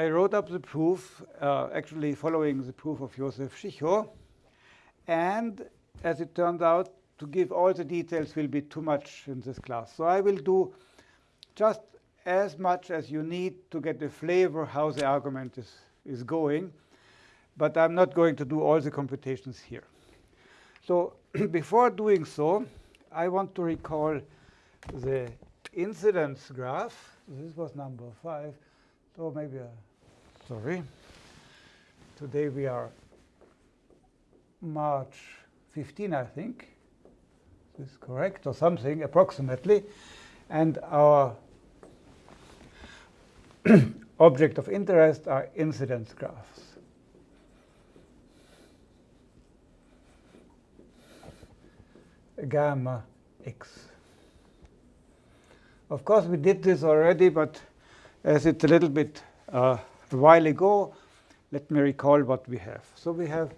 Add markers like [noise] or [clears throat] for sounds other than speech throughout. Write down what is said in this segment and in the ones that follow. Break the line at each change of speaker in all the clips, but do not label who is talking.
I wrote up the proof, uh, actually following the proof of Josef Schicho. And as it turned out, to give all the details will be too much in this class. So I will do just as much as you need to get a flavor how the argument is, is going. But I'm not going to do all the computations here. So [clears throat] before doing so, I want to recall the incidence graph. This was number five. So maybe, uh, sorry. Today we are March 15, I think. Is correct, or something, approximately. And our [clears throat] object of interest are incidence graphs. Gamma x. Of course, we did this already, but as it's a little bit uh, a while ago, let me recall what we have. So we have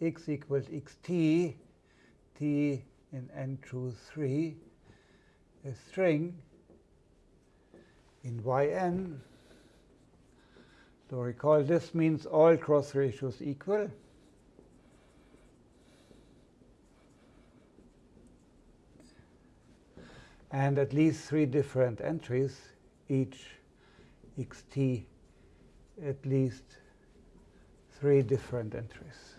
x equals xt, t in n choose 3, a string in yn. So recall this means all cross ratios equal. And at least three different entries, each xt at least three different entries.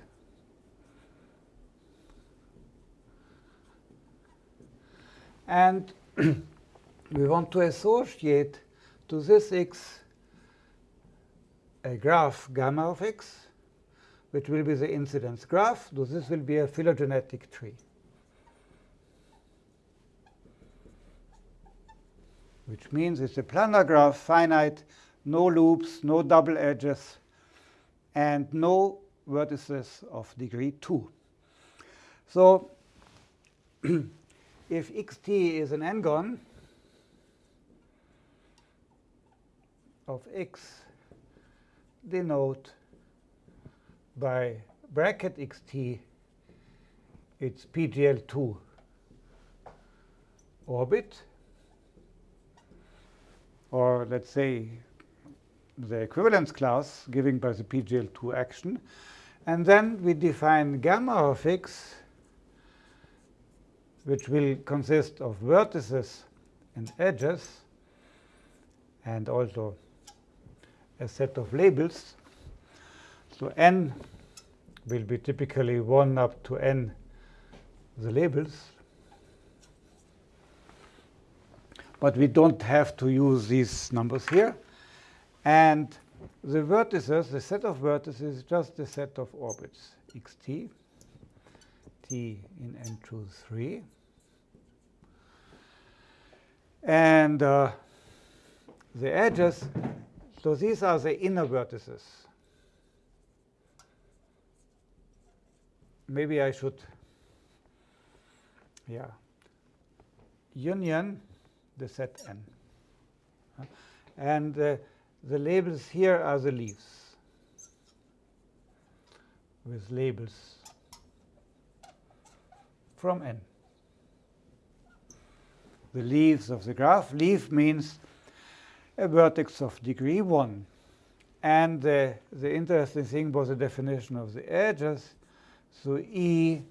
And [clears throat] we want to associate to this x a graph gamma of x, which will be the incidence graph. So this will be a phylogenetic tree. Which means it's a planar graph, finite, no loops, no double edges, and no vertices of degree 2. So [clears throat] if xt is an n-gon of x denote by bracket xt its PGL2 orbit, or let's say the equivalence class given by the PGL2 action. And then we define gamma of x, which will consist of vertices and edges, and also a set of labels. So n will be typically 1 up to n the labels. But we don't have to use these numbers here. And the vertices, the set of vertices, is just the set of orbits, xt, t in n choose 3. And uh, the edges, so these are the inner vertices. Maybe I should, yeah, union the set n. And uh, the labels here are the leaves with labels from n. The leaves of the graph. Leaf means a vertex of degree 1. And the, the interesting thing was the definition of the edges. So E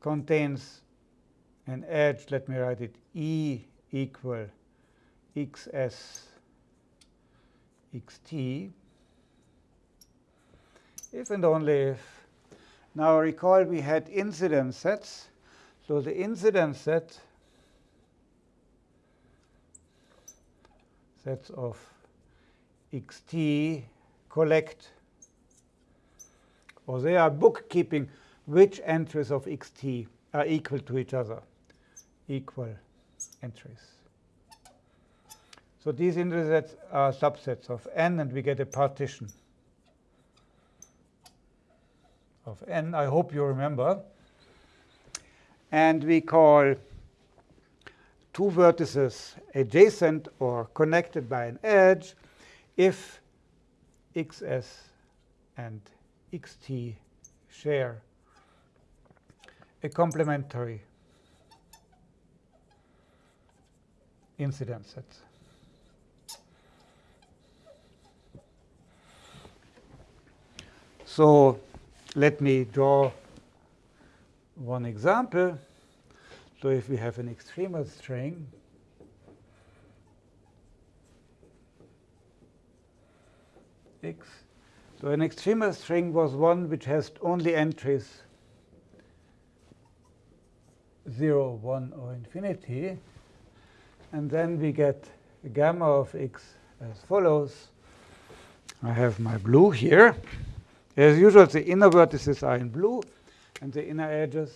contains an edge, let me write it, E equal xs xt if and only if. Now recall we had incidence sets. So the incidence set sets of xt collect, or they are bookkeeping which entries of xt are equal to each other, equal entries. So these intersets are subsets of n, and we get a partition of n. I hope you remember. And we call two vertices adjacent or connected by an edge if xs and xt share a complementary incident sets. So let me draw one example. So if we have an extremal string, X. So an extremal string was one which has only entries 0, 1, or infinity. And then we get a gamma of x as follows. I have my blue here. As usual, the inner vertices are in blue, and the inner edges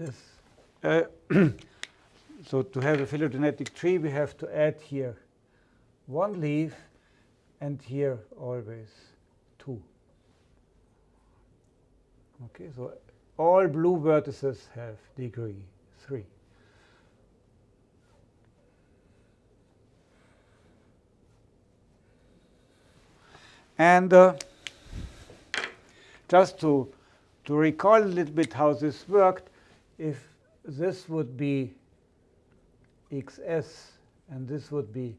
this. Uh, [clears throat] so to have a phylogenetic tree, we have to add here one leaf and here always two. Okay, so all blue vertices have degree 3. And uh, just to, to recall a little bit how this worked, if this would be xs and this would be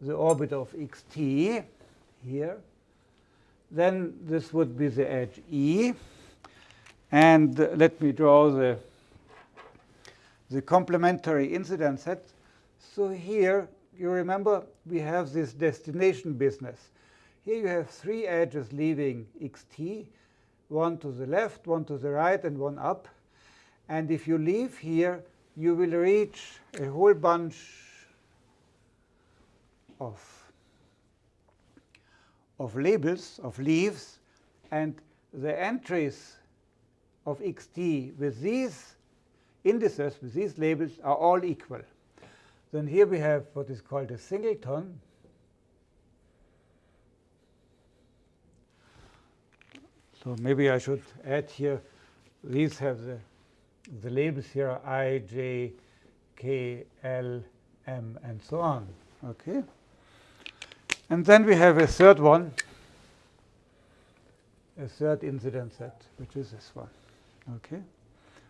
the orbit of xt here, then this would be the edge E. And let me draw the, the complementary incidence set. So here, you remember, we have this destination business. Here you have three edges leaving xt, one to the left, one to the right, and one up. And if you leave here, you will reach a whole bunch of, of labels, of leaves, and the entries of xt with these indices, with these labels, are all equal. Then here we have what is called a singleton. So maybe I should add here, these have the, the labels here I, J, K, L, M, and so on. Okay. And then we have a third one, a third incident set, which is this one okay,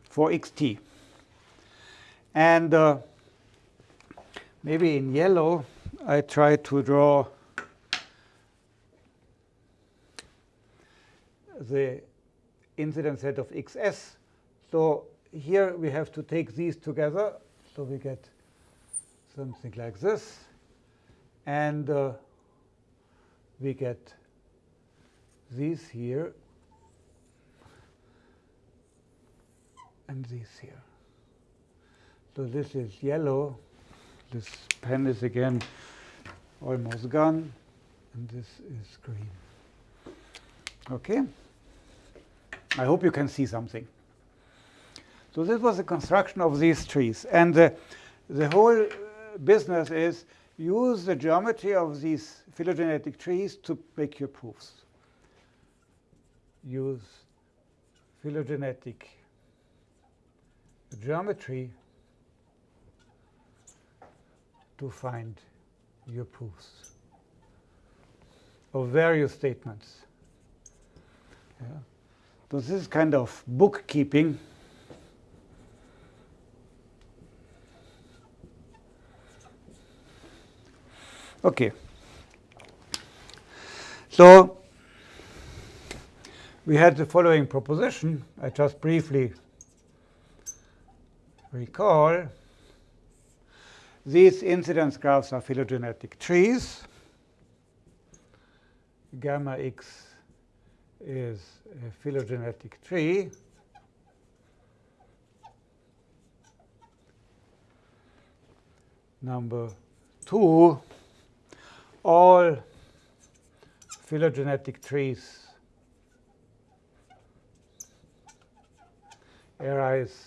for xt. And uh, maybe in yellow, I try to draw the incident set of xs. So here we have to take these together. So we get something like this. And uh, we get these here and this here. So this is yellow. This pen is again almost gone. And this is green. OK? I hope you can see something. So this was the construction of these trees. And the, the whole uh, business is use the geometry of these phylogenetic trees to make your proofs. Use phylogenetic geometry to find your proofs of various statements. Yeah. So this is kind of bookkeeping. Okay. So we had the following proposition. I just briefly recall, these incidence graphs are phylogenetic trees. Gamma x is a phylogenetic tree. Number two, all phylogenetic trees arise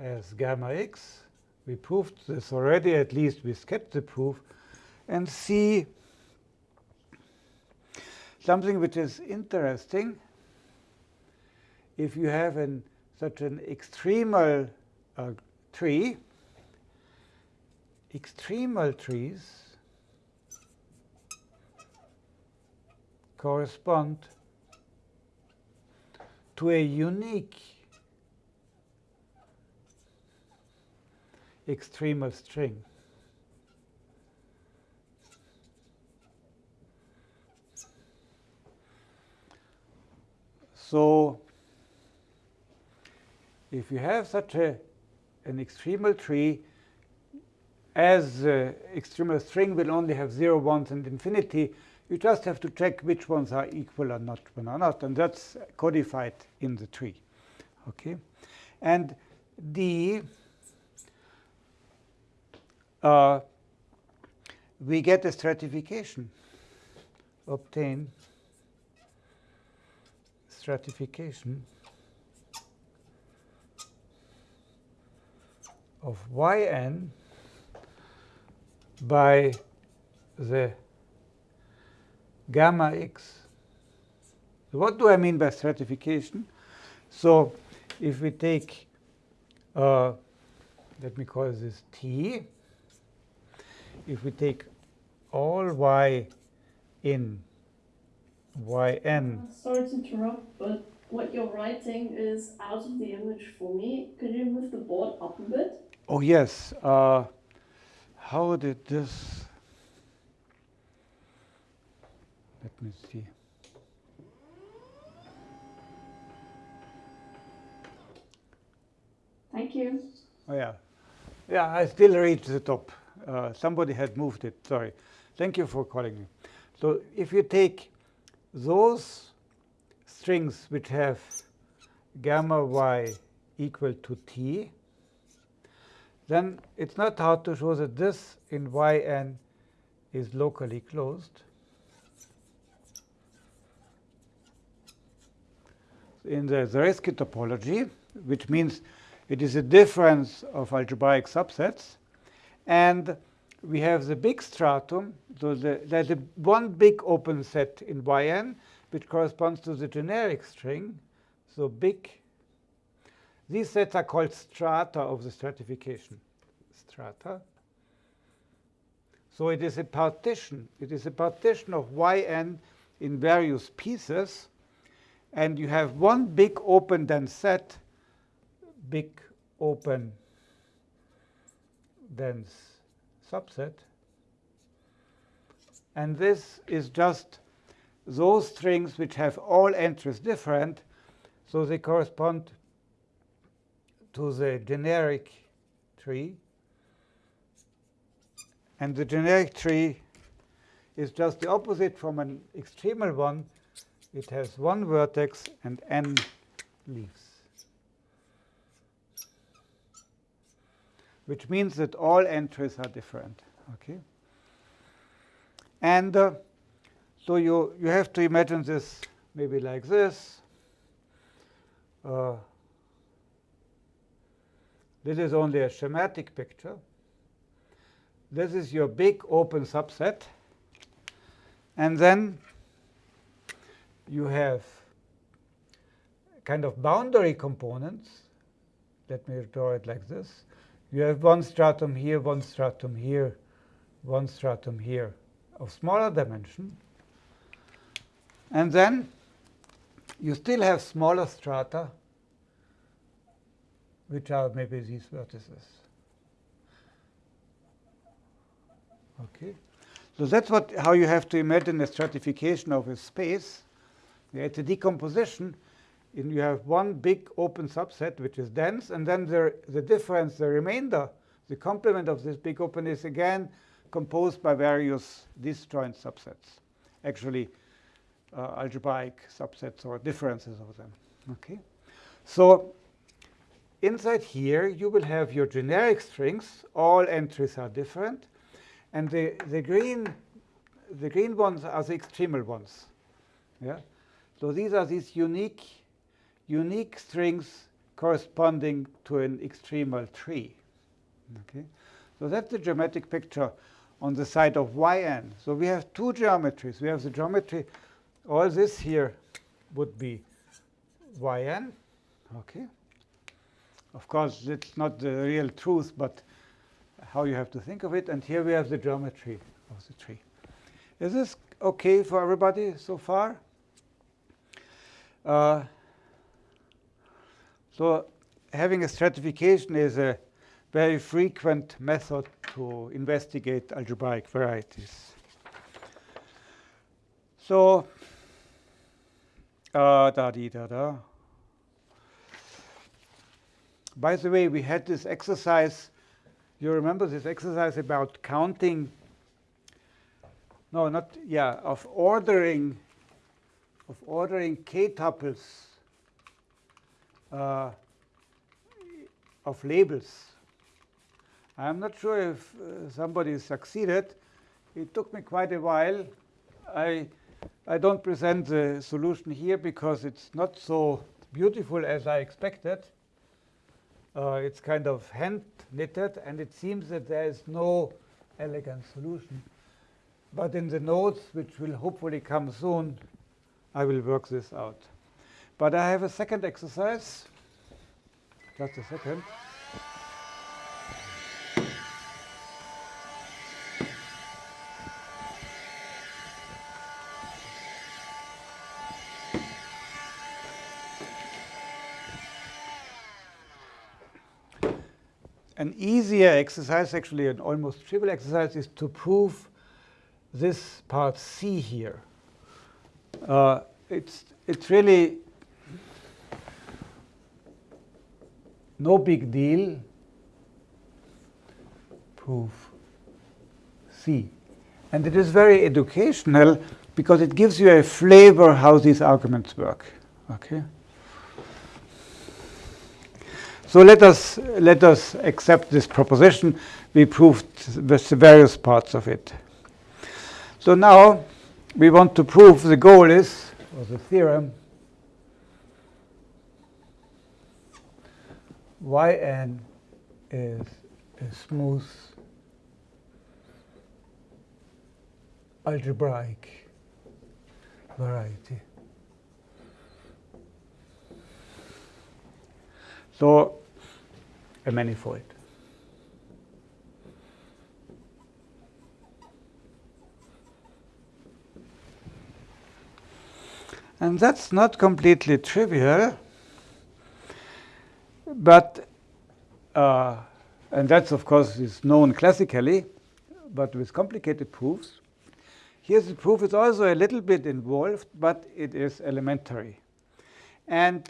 as gamma x. We proved this already, at least we skipped the proof. And see something which is interesting. If you have an, such an extremal uh, tree, extremal trees correspond to a unique extremal string. So if you have such a, an extremal tree, as uh, extremal string will only have zero ones and infinity, you just have to check which ones are equal or not one or not, and that's codified in the tree. Okay, and the uh, we get a stratification, obtain stratification of yn by the gamma x. what do I mean by stratification? So if we take, uh, let me call this t, if we take all y in yn.
Sorry to interrupt, but what you're writing is out of the image for me. Could you move the board up a bit?
Oh, yes. Uh, how did this... Let me see.
Thank you.
Oh, yeah. Yeah, I still reach the top. Uh, somebody had moved it. Sorry. Thank you for calling me. So if you take those strings which have gamma y equal to t, then it's not hard to show that this in yn is locally closed. In the Zariski topology, which means it is a difference of algebraic subsets, and we have the big stratum. So the, there's a one big open set in yn, which corresponds to the generic string. So big. These sets are called strata of the stratification. Strata. So it is a partition. It is a partition of yn in various pieces. And you have one big open dense set, big open dense subset. And this is just those strings which have all entries different, so they correspond to the generic tree. And the generic tree is just the opposite from an extremal one. It has one vertex and n leaves. which means that all entries are different. Okay, and uh, so you you have to imagine this maybe like this. Uh, this is only a schematic picture. This is your big open subset. And then you have kind of boundary components. Let me draw it like this. You have one stratum here, one stratum here, one stratum here of smaller dimension. And then you still have smaller strata, which are maybe these vertices. Okay, so that's what how you have to imagine the stratification of a space. It's a decomposition in you have one big open subset which is dense, and then the, the difference, the remainder, the complement of this big open is again composed by various disjoint subsets, actually uh, algebraic subsets or differences of them. Okay, So inside here, you will have your generic strings. All entries are different. And the, the, green, the green ones are the extremal ones. Yeah? So these are these unique unique strings corresponding to an extremal tree. Okay, so that's the geometric picture on the side of yn. So we have two geometries. We have the geometry, all this here would be yn. Okay. Of course, it's not the real truth, but how you have to think of it. And here we have the geometry of the tree. Is this OK for everybody so far? Uh, so having a stratification is a very frequent method to investigate algebraic varieties. So, uh, da da da. By the way, we had this exercise. You remember this exercise about counting? No, not yeah, of ordering, of ordering k tuples uh, of labels. I'm not sure if uh, somebody succeeded. It took me quite a while. I, I don't present the solution here because it's not so beautiful as I expected. Uh, it's kind of hand knitted, and it seems that there is no elegant solution. But in the notes, which will hopefully come soon, I will work this out. But I have a second exercise. Just a second. An easier exercise, actually an almost trivial exercise, is to prove this part C here. Uh, it's, it's really no big deal. Proof C. And it is very educational because it gives you a flavor how these arguments work. Okay. So let us let us accept this proposition. We proved the various parts of it. So now we want to prove the goal is, or the theorem, yn is a smooth algebraic variety. So a manifold. And that's not completely trivial, but, uh, and that's of course is known classically, but with complicated proofs. Here's the proof is also a little bit involved, but it is elementary. And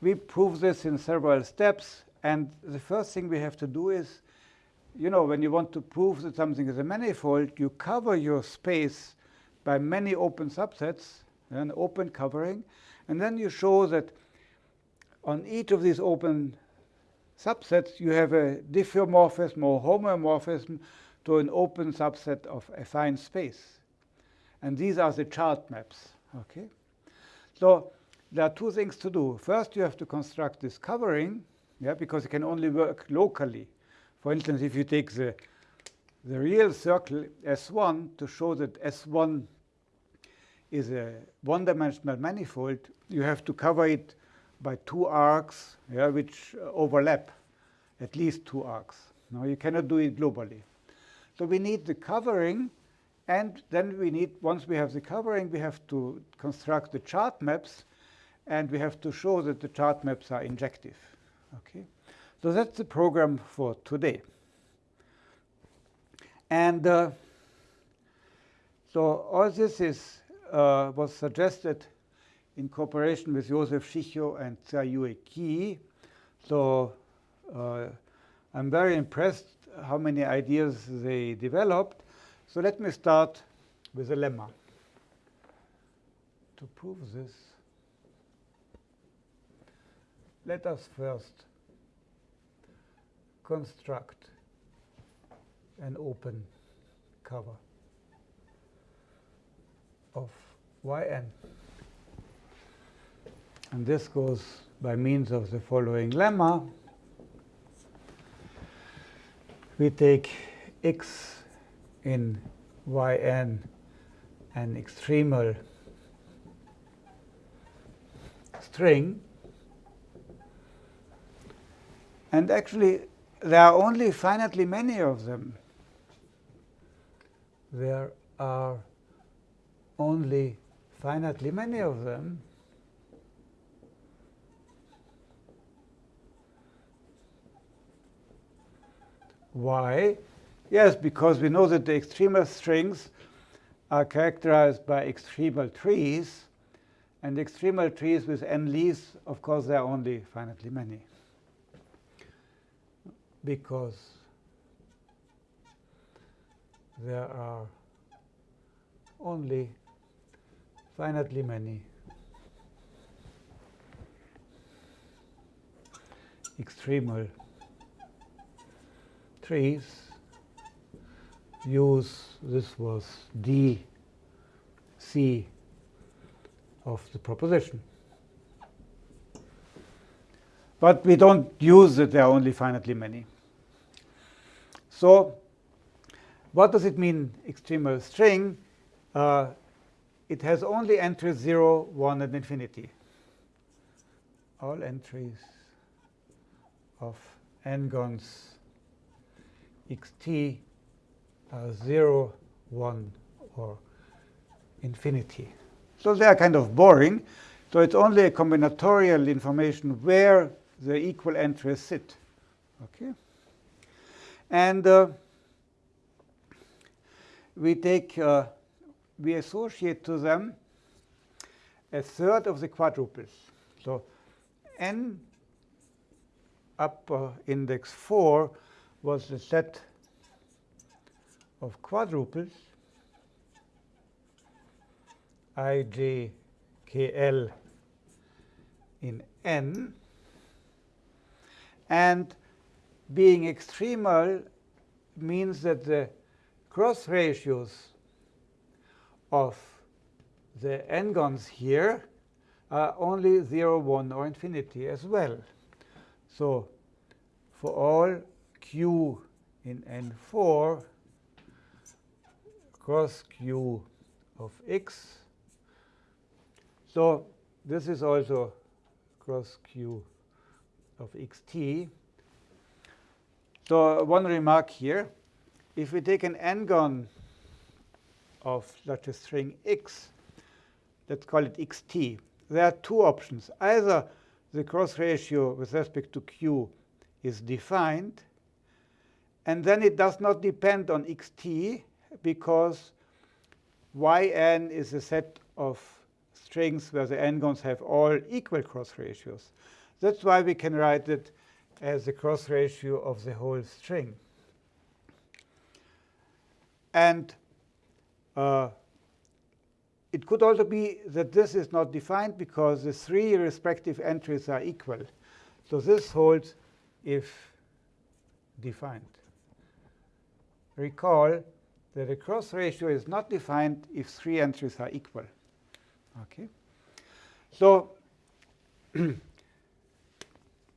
we prove this in several steps. And the first thing we have to do is, you know, when you want to prove that something is a manifold, you cover your space by many open subsets, an open covering. And then you show that on each of these open subsets, you have a diffeomorphism or homeomorphism to an open subset of affine space. And these are the chart maps. Okay, So there are two things to do. First, you have to construct this covering, yeah, because it can only work locally. For instance, if you take the, the real circle S1 to show that S1 is a one-dimensional manifold, you have to cover it by two arcs, yeah, which overlap, at least two arcs. Now, you cannot do it globally. So we need the covering, and then we need, once we have the covering, we have to construct the chart maps and we have to show that the chart maps are injective. Okay, so that's the program for today. And uh, so all this is uh, was suggested in cooperation with Josef Schicho and Tsai-Yue Ki. So uh, I'm very impressed how many ideas they developed. So let me start with a lemma. To prove this, let us first construct an open cover of yn. And this goes by means of the following lemma. We take x in yn an extremal string And actually, there are only finitely many of them. There are only finitely many of them. Why? Yes, because we know that the extremal strings are characterized by extremal trees. And extremal trees with n leaves, of course, there are only finitely many. Because there are only finitely many extremal trees use this was d c of the proposition. But we don't use it, there are only finitely many. So what does it mean, extremal string? Uh, it has only entries 0, 1, and infinity. All entries of n-gons xt are 0, 1, or infinity. So they are kind of boring. So it's only a combinatorial information where the equal entries sit. Okay? And uh, we take, uh, we associate to them a third of the quadruples. So n up uh, index 4 was the set of quadruples i, j, k, l in n. And being extremal means that the cross ratios of the n-gons here are only 0, 1, or infinity as well. So for all q in n4, cross q of x. So this is also cross q of xt. So one remark here. If we take an n-gon of such a string x, let's call it xt, there are two options. Either the cross ratio with respect to q is defined, and then it does not depend on xt because yn is a set of strings where the n-gons have all equal cross ratios. That's why we can write it as the cross ratio of the whole string. And uh, it could also be that this is not defined because the three respective entries are equal. So this holds if defined. Recall that a cross ratio is not defined if three entries are equal. Okay. So [clears throat]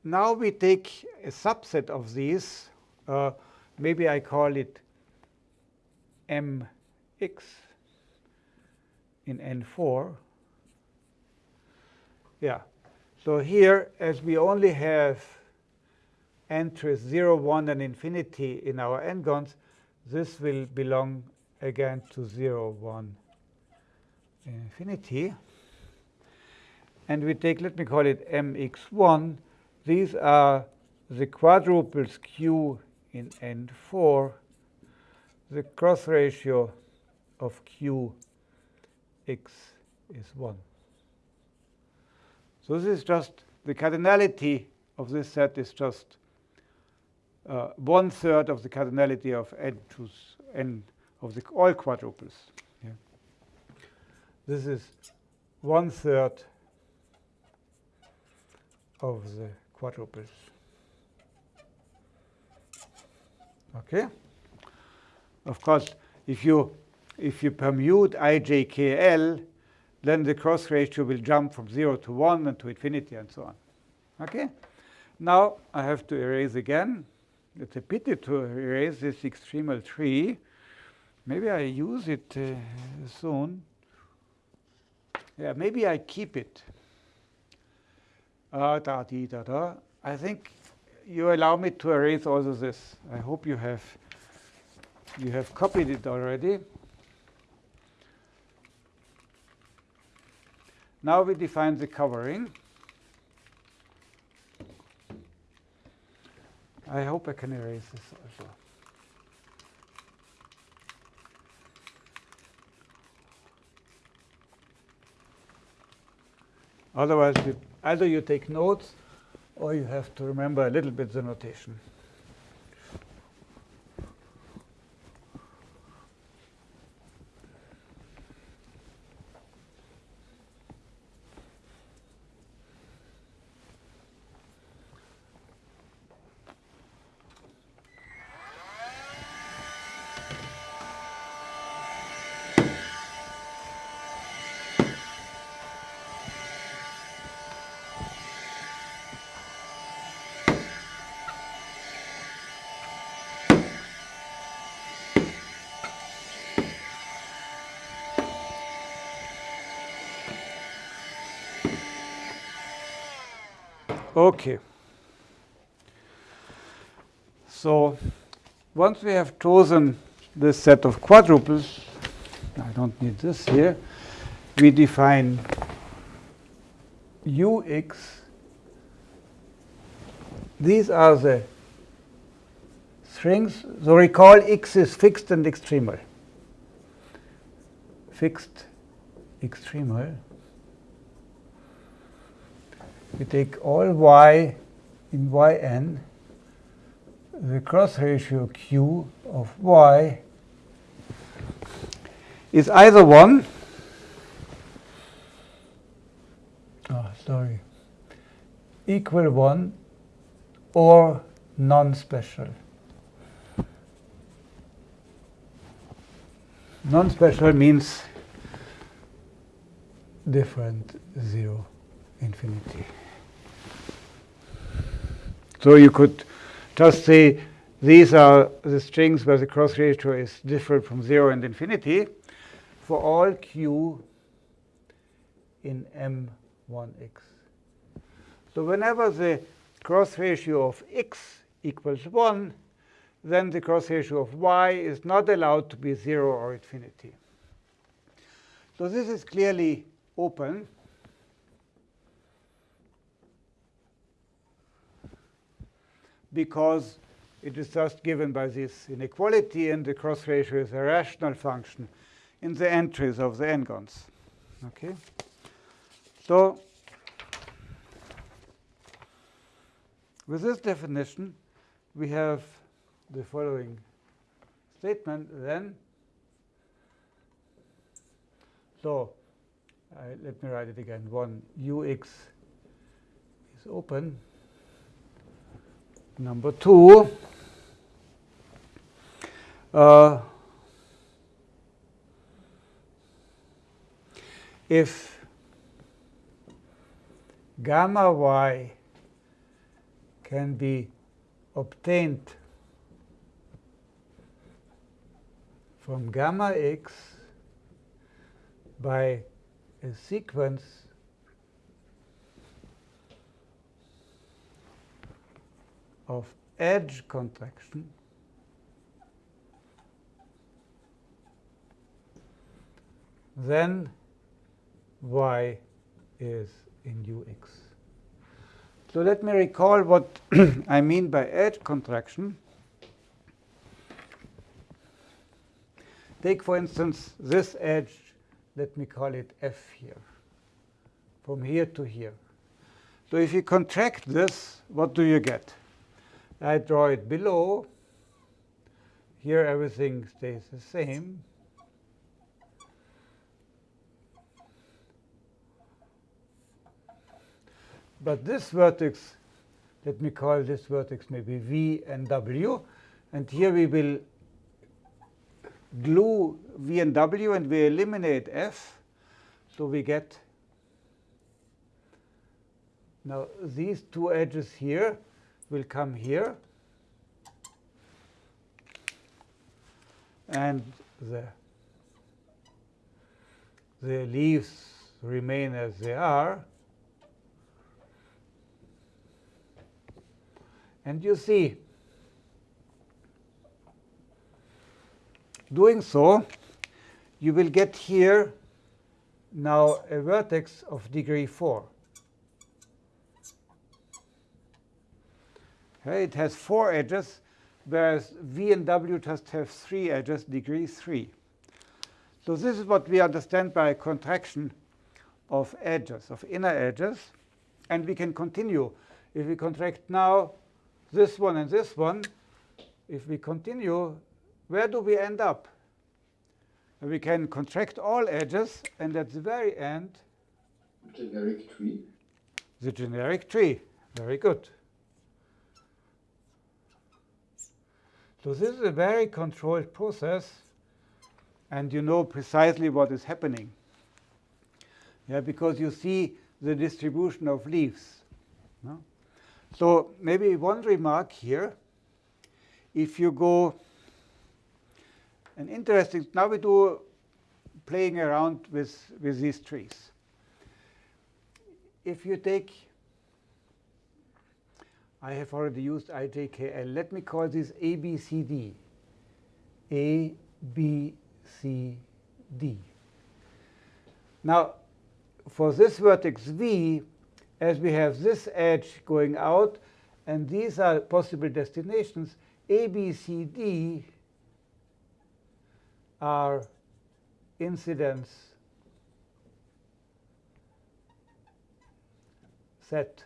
now we take a subset of these. Uh, maybe I call it mx in N4. Yeah. So here, as we only have entries 0, 1, and infinity in our n-gons, this will belong again to 0, 1, infinity. And we take, let me call it mx1. These are the quadruples q in n4, the cross ratio of q x is 1. So this is just the cardinality of this set is just uh, one third of the cardinality of n to n of the all quadruples. Yeah. This is one third of the quadruples. Okay. Of course, if you if you permute ijkl, then the cross ratio will jump from 0 to 1 and to infinity and so on. Okay? Now I have to erase again. It's a pity to erase this extremal tree. Maybe I use it uh, soon. Yeah, maybe I keep it. Uh, da, dee, da, da. I think you allow me to erase also this. I hope you have you have copied it already. Now we define the covering. I hope I can erase this also. Otherwise, either you take notes or you have to remember a little bit the notation. Okay. So once we have chosen this set of quadruples, I don't need this here, we define ux. These are the strings. So recall x is fixed and extremal. Fixed extremal we take all y in yn, the cross ratio q of y is either 1, oh, sorry, equal 1 or non-special. Non-special means different 0 infinity. So you could just say these are the strings where the cross ratio is different from 0 and infinity for all q in M1x. So whenever the cross ratio of x equals 1, then the cross ratio of y is not allowed to be 0 or infinity. So this is clearly open. Because it is just given by this inequality, and the cross ratio is a rational function in the entries of the n-gons. Okay? So with this definition, we have the following statement then. So uh, let me write it again. 1 ux is open Number two, uh, if gamma y can be obtained from gamma x by a sequence of edge contraction hmm. then y is in ux. So let me recall what [clears throat] I mean by edge contraction. Take, for instance, this edge, let me call it f here, from here to here. So if you contract this, what do you get? I draw it below. Here everything stays the same. But this vertex, let me call this vertex maybe V and W. And here we will glue V and W and we eliminate F. So we get now these two edges here will come here. And the, the leaves remain as they are. And you see, doing so, you will get here now a vertex of degree 4. It has four edges, whereas V and W just have three edges, degree 3. So this is what we understand by contraction of edges, of inner edges. And we can continue. If we contract now this one and this one, if we continue, where do we end up? We can contract all edges, and at the very end, the
generic tree.
The generic tree. Very good. So this is a very controlled process, and you know precisely what is happening. Yeah, because you see the distribution of leaves. No? So maybe one remark here. If you go, an interesting, now we do playing around with, with these trees. If you take, I have already used IJKL. Let me call this A, B, C, D. A, B, C, D. Now, for this vertex V, as we have this edge going out, and these are possible destinations, A, B, C, D are incidence set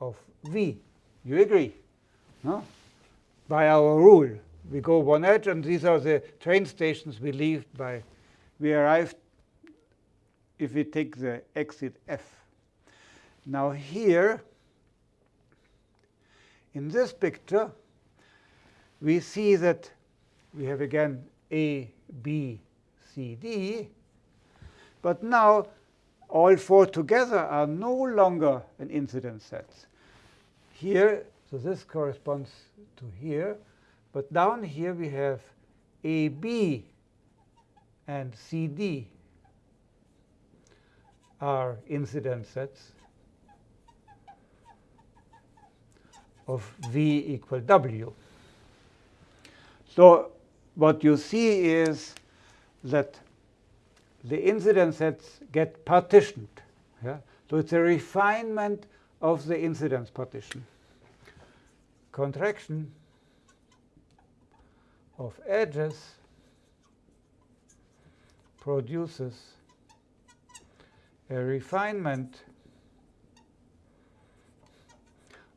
of V. You agree? No? By our rule, we go one edge, and these are the train stations we leave by. We arrive if we take the exit F. Now here, in this picture, we see that we have again A, B, C, D. But now all four together are no longer an incident set. Here, so this corresponds to here. But down here we have AB and CD are incidence sets of V equal W. So what you see is that the incidence sets get partitioned. Yeah? So it's a refinement of the incidence partition. Contraction of edges produces a refinement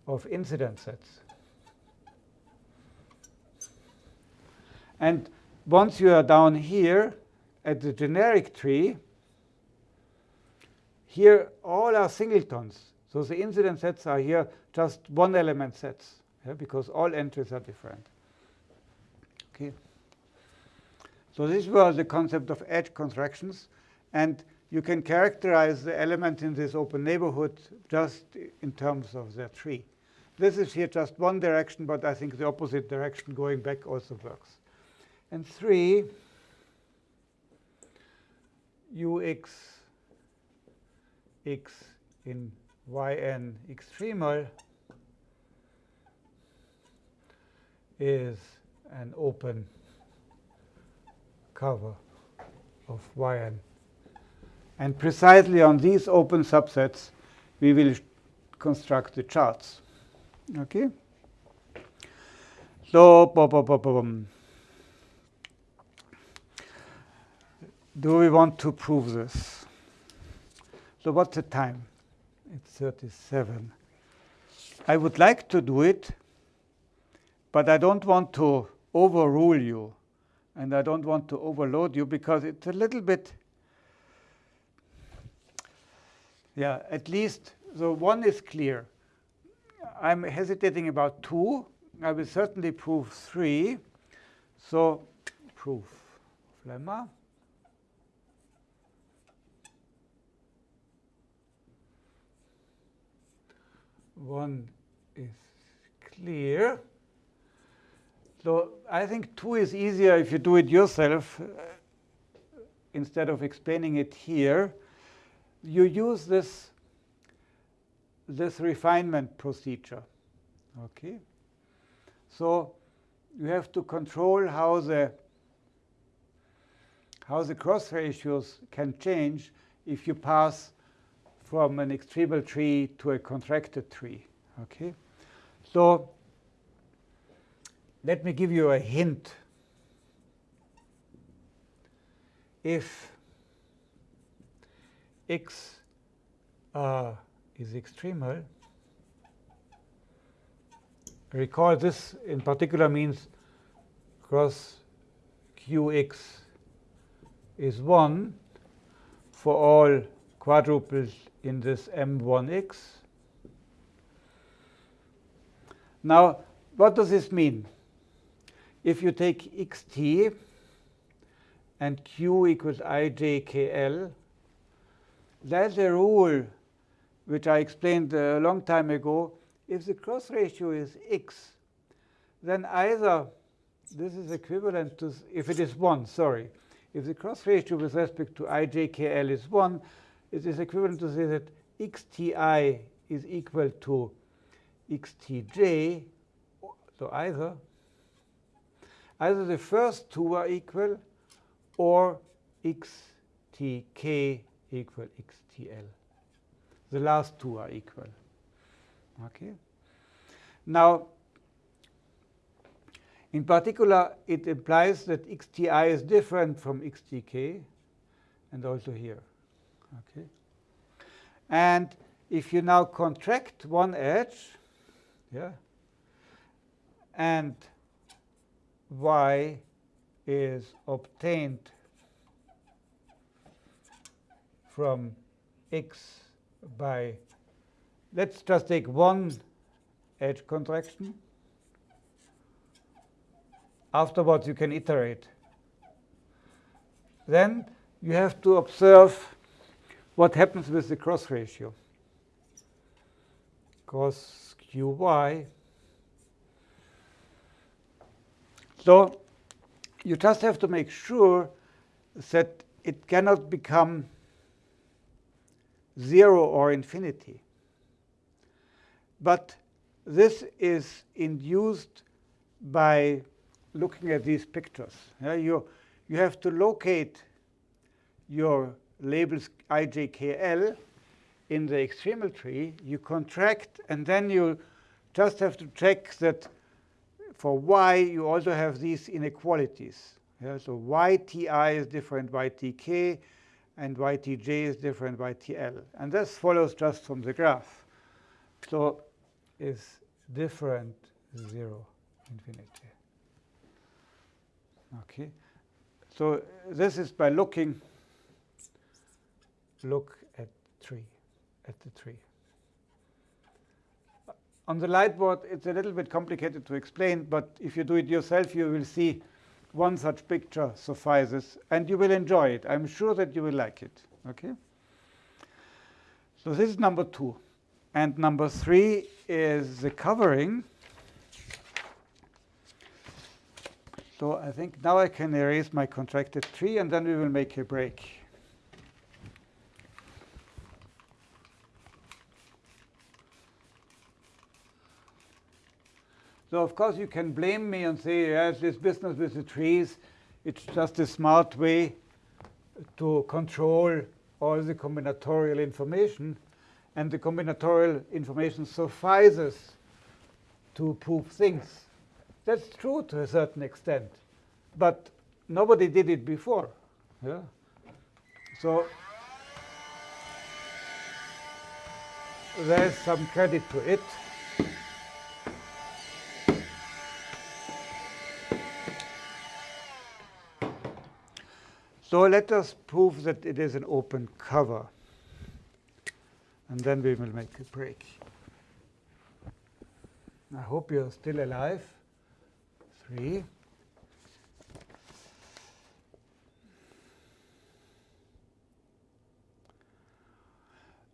of incidence sets. And once you are down here at the generic tree, here all are singletons. So the incident sets are here just one element sets yeah, because all entries are different. Okay. So this was the concept of edge contractions. And you can characterize the element in this open neighborhood just in terms of their tree. This is here just one direction, but I think the opposite direction going back also works. And 3, ux x in yn extremal is an open cover of yn. And precisely on these open subsets, we will construct the charts. Okay? So, do we want to prove this? So what's the time? It's 37. I would like to do it, but I don't want to overrule you. And I don't want to overload you because it's a little bit, yeah, at least, so one is clear. I'm hesitating about two. I will certainly prove three. So proof of lemma. One is clear. So I think two is easier if you do it yourself uh, instead of explaining it here. You use this this refinement procedure. Okay? So you have to control how the how the cross ratios can change if you pass from an extremal tree to a contracted tree. Okay? So let me give you a hint. If x uh, is extremal. Recall this in particular means cross qx is 1 for all quadruples in this M1x. Now, what does this mean? If you take xt and q equals ijkl, there's a rule which I explained a long time ago. If the cross ratio is x, then either this is equivalent to, if it is 1, sorry, if the cross ratio with respect to ijkl is 1, it is equivalent to say that xti is equal to xtj. So either, either the first two are equal or xtk equal xtl. The last two are equal. Okay. Now, in particular, it implies that xti is different from xtk, and also here. Okay. And if you now contract one edge, yeah, and y is obtained from x by, let's just take one edge contraction. Afterwards, you can iterate. Then you have to observe what happens with the cross ratio. Cos qy. So you just have to make sure that it cannot become 0 or infinity. But this is induced by looking at these pictures. You, you have to locate your labels ijkl in the extremal tree. You contract, and then you just have to check that for y, you also have these inequalities. Yeah, so yti is different ytk, and ytj is different ytl. And this follows just from the graph. So is different 0 infinity. Okay. So this is by looking look at tree at the tree. Uh, on the light board, it's a little bit complicated to explain, but if you do it yourself, you will see one such picture suffices, and you will enjoy it. I'm sure that you will like it. Okay. So this is number two. And number three is the covering. So I think now I can erase my contracted tree, and then we will make a break. So of course you can blame me and say, yes, this business with the trees, it's just a smart way to control all the combinatorial information. And the combinatorial information suffices to prove things. That's true to a certain extent. But nobody did it before. Yeah? So there's some credit to it. So let us prove that it is an open cover. And then we will make a break. I hope you're still alive. Three.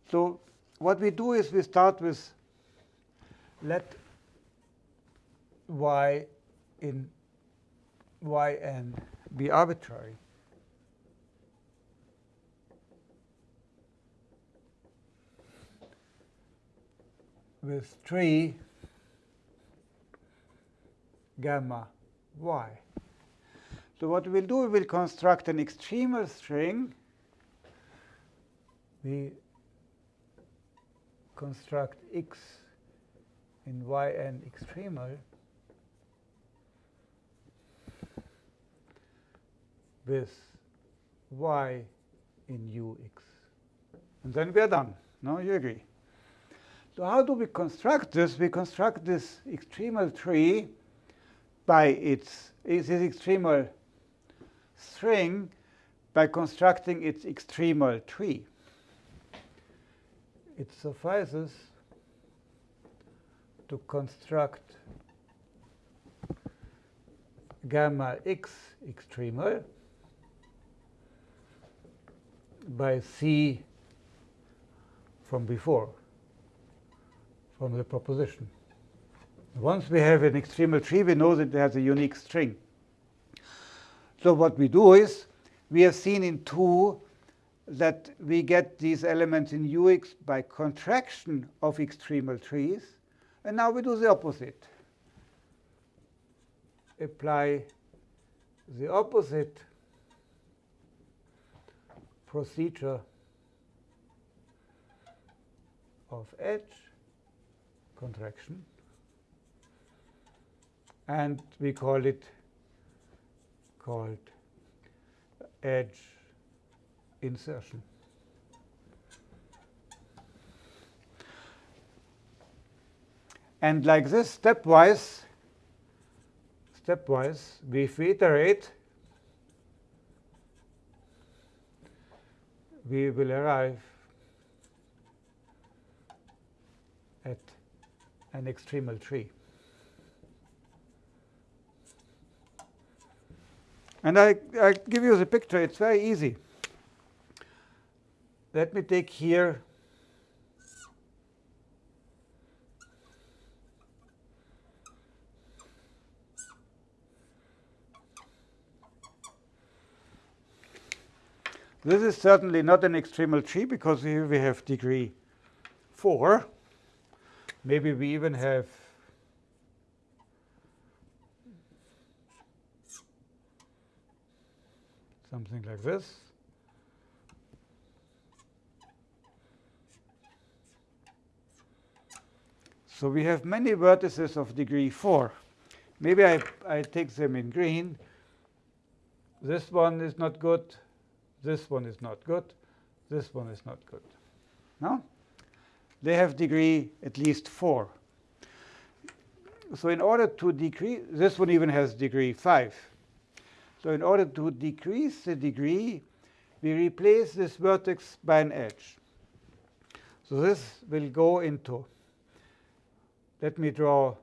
So what we do is we start with let y in yn be arbitrary. With 3 gamma y. So what we'll do, we will construct an extremal string. We construct x in yn extremal with y in ux. And then we are done. No, you agree. So how do we construct this? We construct this extremal tree by its this extremal string by constructing its extremal tree. It suffices to construct gamma x extremal by C from before, from the proposition. Once we have an extremal tree, we know that it has a unique string. So what we do is, we have seen in 2 that we get these elements in UX by contraction of extremal trees. And now we do the opposite. Apply the opposite procedure of edge contraction and we call it called edge insertion. And like this, stepwise, stepwise, we iterate we will arrive at an extremal tree. And I, I give you the picture. It's very easy. Let me take here This is certainly not an extremal tree because here we have degree 4. Maybe we even have something like this. So we have many vertices of degree 4. Maybe I, I take them in green. This one is not good. This one is not good. This one is not good. No? They have degree at least 4. So in order to decrease, this one even has degree 5. So in order to decrease the degree, we replace this vertex by an edge. So this will go into, let me draw,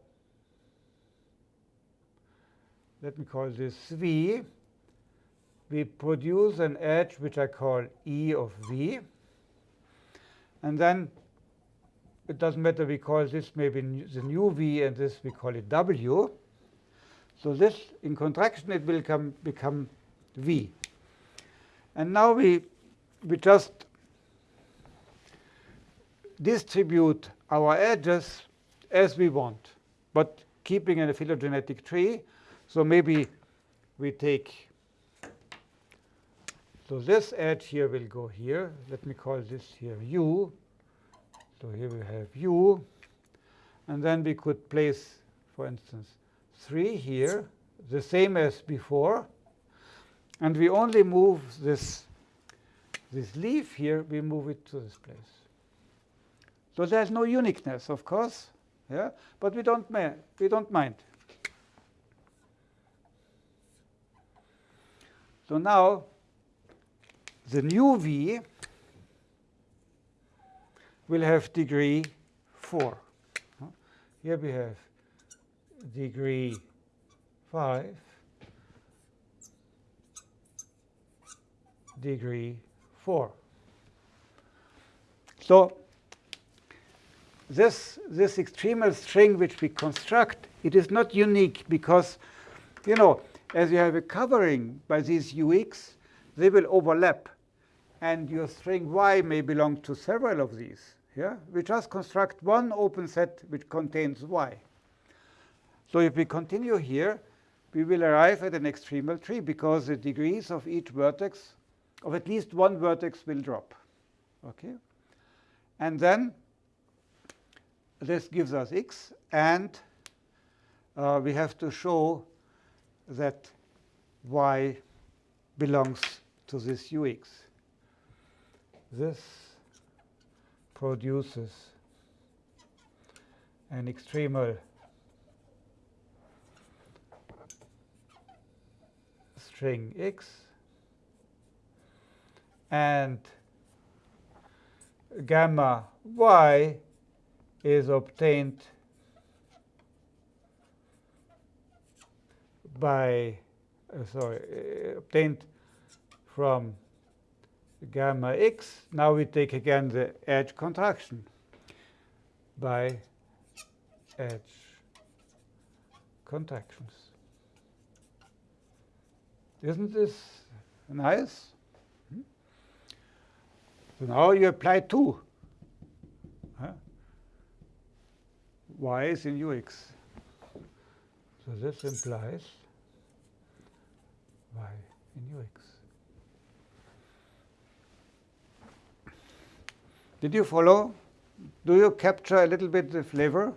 let me call this V we produce an edge which I call E of V. And then it doesn't matter, we call this maybe the new V, and this we call it W. So this, in contraction, it will come, become V. And now we, we just distribute our edges as we want, but keeping in a phylogenetic tree. So maybe we take so this edge here will go here. Let me call this here u. So here we have u. And then we could place, for instance, 3 here, the same as before. And we only move this, this leaf here, we move it to this place. So there's no uniqueness, of course, yeah, but we don't, we don't mind. So now the new V will have degree 4. Here we have degree 5, degree 4. So this, this extremal string which we construct, it is not unique because, you know, as you have a covering by these UX, they will overlap and your string y may belong to several of these. Yeah? We just construct one open set which contains y. So if we continue here, we will arrive at an extremal tree because the degrees of each vertex, of at least one vertex, will drop. Okay? And then this gives us x, and uh, we have to show that y belongs to this ux this produces an extremal string x and gamma y is obtained by uh, sorry uh, obtained from gamma x. Now we take again the edge contraction by edge contractions. Isn't this nice? So now you apply 2. Huh? y is in ux. So this implies y in ux. Did you follow? Do you capture a little bit the flavor?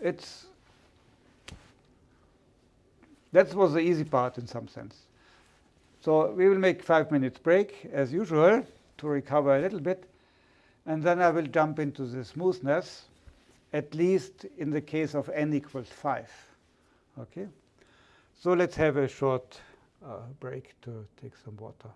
It's that was the easy part in some sense. So we will make five minutes break as usual to recover a little bit. And then I will jump into the smoothness, at least in the case of n equals 5. Okay? So let's have a short uh, break to take some water.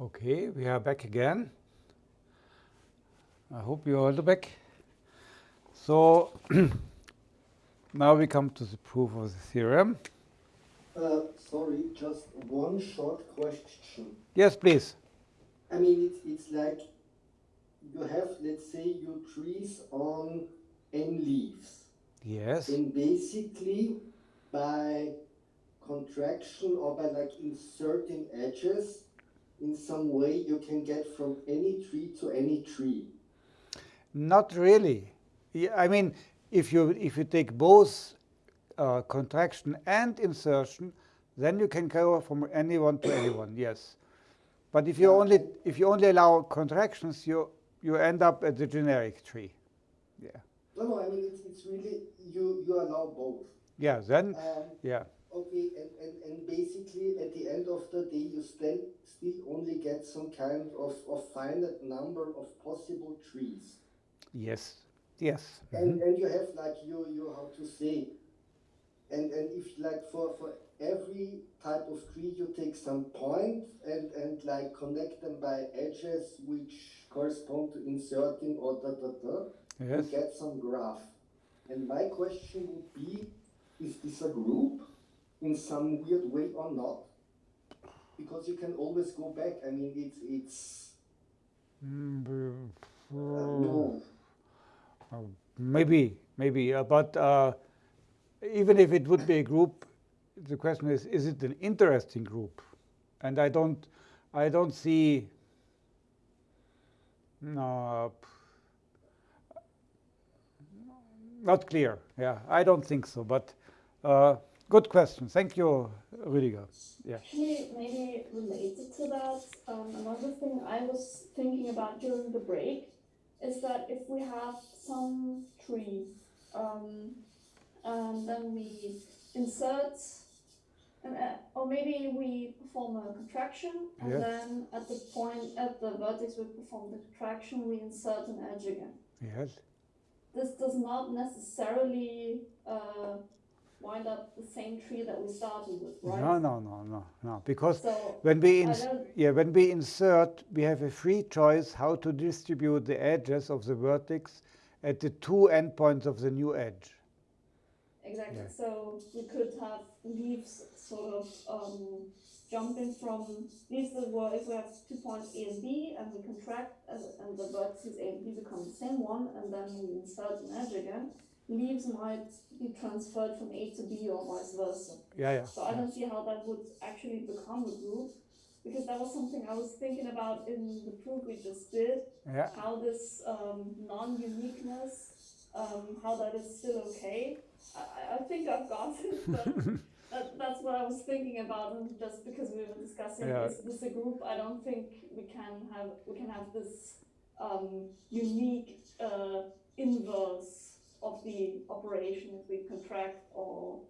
Okay, we are back again. I hope you're all back. So [clears throat] now we come to the proof of the theorem.
Uh, sorry, just one short question.
Yes, please.
I mean, it's, it's like you have, let's say, your trees on n leaves.
Yes.
And basically, by contraction or by like inserting edges, in some way you can get from any tree to any tree.
Not really. Yeah, I mean, if you if you take both uh, contraction and insertion, then you can go from anyone to anyone. Yes, but if you only if you only allow contractions, you you end up at the generic tree. Yeah.
No, no, I mean it's, it's really you you allow both.
Yeah. Then.
Um,
Yeah.
Okay, and, and, and basically at the end of the day, you still still only get some kind of, of finite number of possible trees.
Yes. Yes.
And mm-hmm. and you have like you you how to say, and and if like for for every type of tree you take some point and and like connect them by edges which correspond to inserting or da da da,
Yes.
you get some graph. And my question would be, is this a group in some weird way or not? Because you can always go back. I mean, it's it's
Mm,
uh,
uh,
no.
Maybe, maybe, uh, but uh, even if it would be a group, the question is: Is it an interesting group? And I don't, I don't see. No, not clear. Yeah, I don't think so. But uh, good question. Thank you, Rüdiger. Yeah.
Actually, maybe related to that, um, another thing I was thinking about during the break is that if we have some tree, um, and then we insert, an, or maybe we perform a contraction, and
Yeah.
then at the point, at the vertex we perform the contraction, we insert an edge again.
Yes.
This does not necessarily uh, wind up the same tree that we started with, right?
No, no, no, no, no. Because
So
When we, ins- yeah, when we insert, we have a free choice how to distribute the edges of the vertex at the two endpoints of the new edge.
Exactly.
Yeah.
So we could have leaves sort of um, jumping from leaves that were if we have two points A and B and we contract and, and the vertices A and B become the same one and then we insert an edge again. Leaves might be transferred from A to B or vice versa.
Yeah, yeah.
So I don't see how that would actually become a group because that was something I was thinking about in the proof we just did
Yeah,
how this um, non-uniqueness, um, how that is still okay. I, I- think I've got it, but [laughs] that, that's what I was thinking about. And just because we were discussing
Yeah.
is this a group, I don't think we can have we can have this um, unique uh, inverse of the operation if we contract or.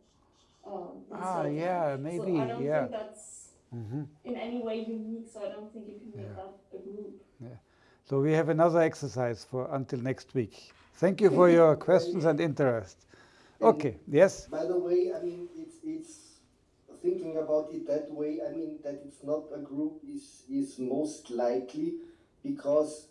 Um,
Ah,
insert.
yeah,
So
maybe,
I don't
yeah.
think that's
Mhm.
in any way unique. So I don't think you can make
Yeah.
that a group. Yeah.
So we have another exercise for until next week. Thank you for your questions and interest. Okay, yes?
By the way, I mean, it's, it's thinking about it that way, I mean, that it's not a group is, is most likely because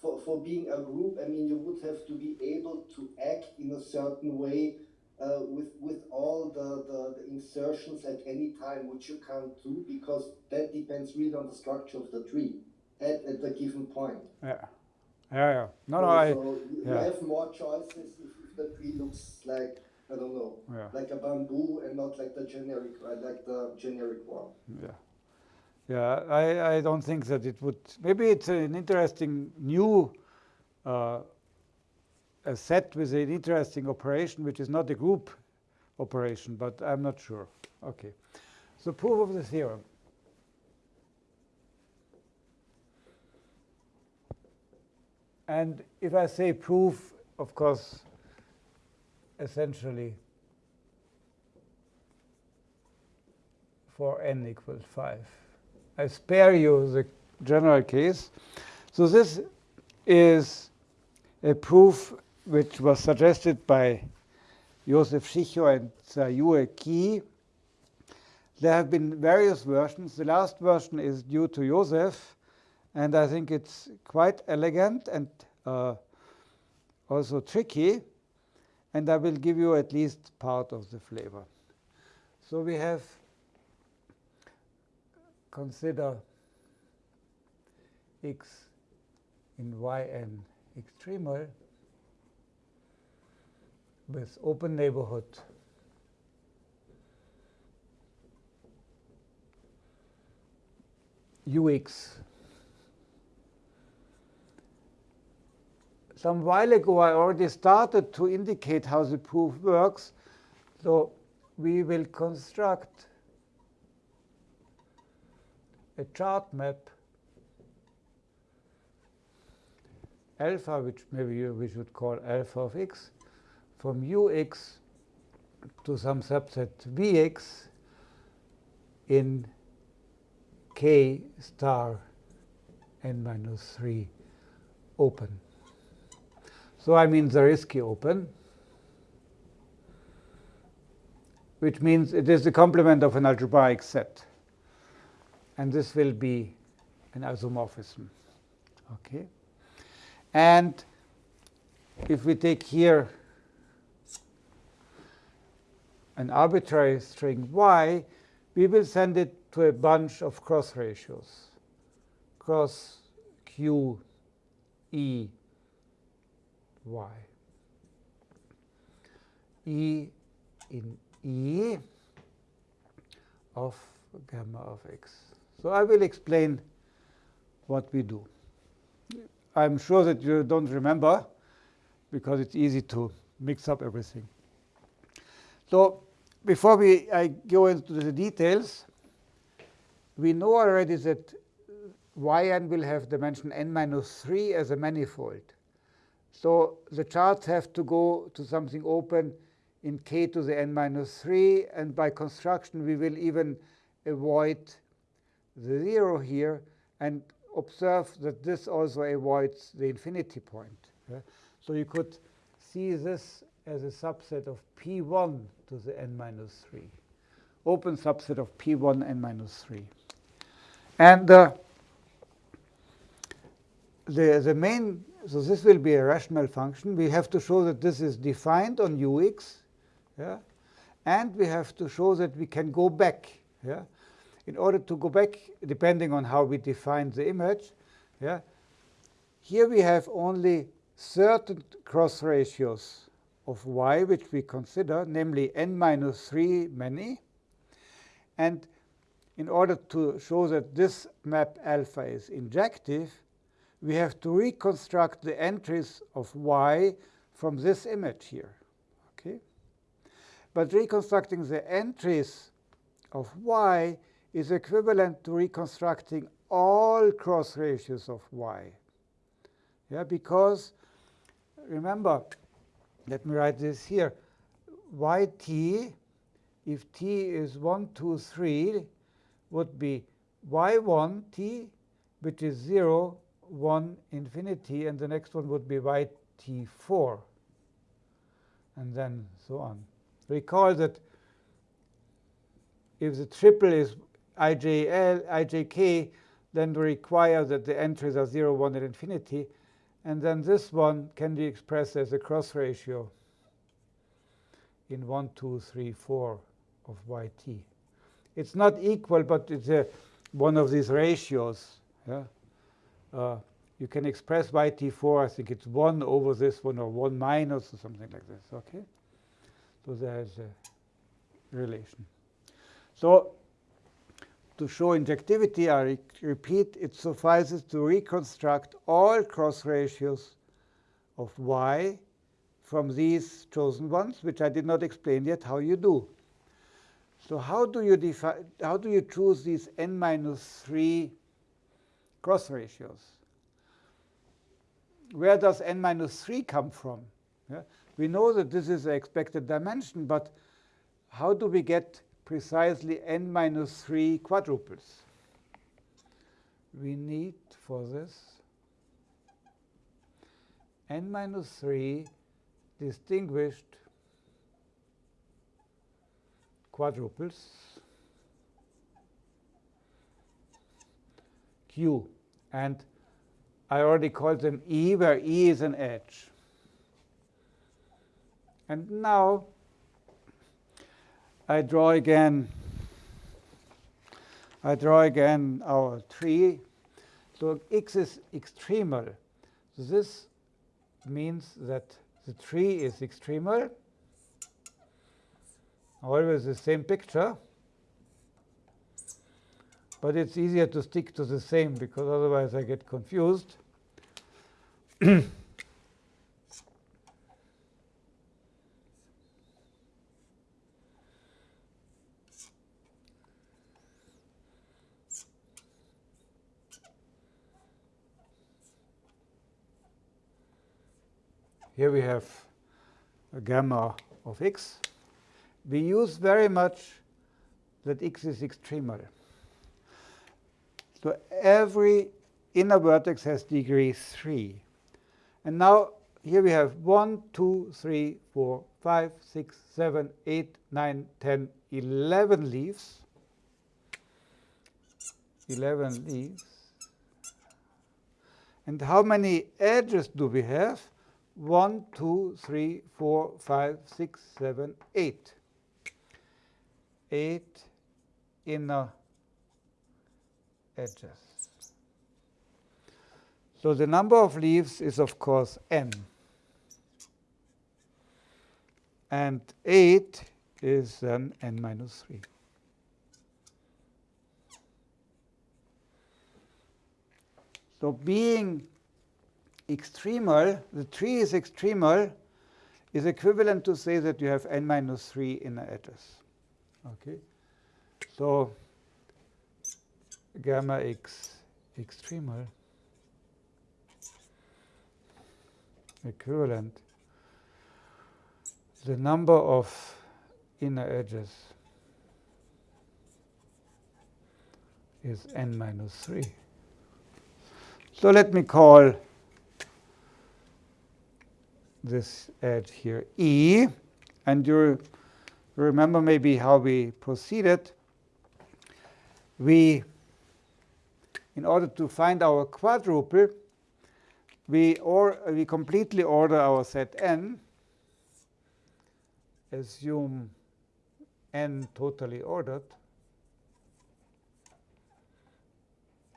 for, for being a group, I mean, you would have to be able to act in a certain way uh, with, with all the, the, the insertions at any time, which you can't do because that depends really on the structure of the tree at, at the given point.
Yeah, yeah, yeah. No, no,
So-
I,
so you
yeah.
have more choices if, if the tree looks like, I don't know,
yeah,
like a bamboo and not like the generic, like the generic one.
yeah. Yeah, I, I don't think that it would, maybe it's an interesting new uh, a set with an interesting operation, which is not a group operation, but I'm not sure. Okay. So proof of the theorem. And if I say proof, of course, essentially for n equals 5. I spare you the general case. So this is a proof which was suggested by Josef Schicho and Sayue Ki There have been various versions. The last version is due to Josef, and I think it's quite elegant and uh, also tricky. And I will give you at least part of the flavor. So we have consider x in yn extremal with open neighborhood ux. Some while ago, I already started to indicate how the proof works. So we will construct a chart map alpha, which maybe we should call alpha of x, from ux to some subset vx in k star n minus 3 open. So I mean Zariski open, which means it is the complement of an algebraic set. And this will be an isomorphism. Okay. And if we take here an arbitrary string y, we will send it to a bunch of cross ratios, cross q e y. e in e of gamma of x. So I will explain what we do. I'm sure that you don't remember because it's easy to mix up everything. So before we I go into the details, we know already that yn will have dimension n minus 3 as a manifold. So the charts have to go to something open in k to the n minus 3. And by construction, we will even avoid the 0 here and observe that this also avoids the infinity point. So you could see this as a subset of p1 to the n minus 3, open subset of p1 n minus 3. And uh, the, the main, so this will be a rational function. We have to show that this is defined on ux, yeah? and we have to show that we can go back. Yeah? In order to go back, depending on how we define the image, yeah, here we have only certain cross ratios of y which we consider, namely n minus 3 many. And in order to show that this map alpha is injective, we have to reconstruct the entries of y from this image here. Okay? But reconstructing the entries of y is equivalent to reconstructing all cross ratios of y. Yeah, because remember, let me write this here. yt, if t is 1, 2, 3, would be y1t, which is 0, 1, infinity, and the next one would be yt4, and then so on. Recall that if the triple is ijl, ijk, then we require that the entries are 0, 1, and infinity. And then this one can be expressed as a cross ratio in 1, 2, 3, 4 of yt. It's not equal, but it's a, one of these ratios. Yeah? Uh, you can express yt4, I think it's 1 over this one, or 1 minus, or something like this. Okay? So there's a relation. So to show injectivity, I re repeat, it suffices to reconstruct all cross ratios of y from these chosen ones, which I did not explain yet how you do. So how do you how do you choose these n minus 3 cross ratios? Where does n minus 3 come from? Yeah? We know that this is the expected dimension, but how do we get precisely n minus 3 quadruples. We need for this n minus 3 distinguished quadruples q. And I already called them E, where E is an edge. And now I draw again I draw again our tree. So x is extremal. So this means that the tree is extremal. Always the same picture. But it's easier to stick to the same because otherwise I get confused. [clears throat] Here we have a gamma of x. We use very much that x is extremal. So every inner vertex has degree 3. And now here we have 1, 2, 3, 4, 5, 6, 7, 8, 9, 10, 11 leaves. 11 leaves. And how many edges do we have? 1, 2, 3, 4, 5, 6, 7, 8. 8 inner edges. So the number of leaves is, of course, n. And 8 is then n minus 3. So being extremal, the tree is extremal, is equivalent to say that you have n minus 3 inner edges. Okay, so gamma x extremal equivalent the number of inner edges is n minus 3. So let me call this edge here E. And you remember maybe how we proceeded. We, in order to find our quadruple, we, or, we completely order our set n, assume n totally ordered.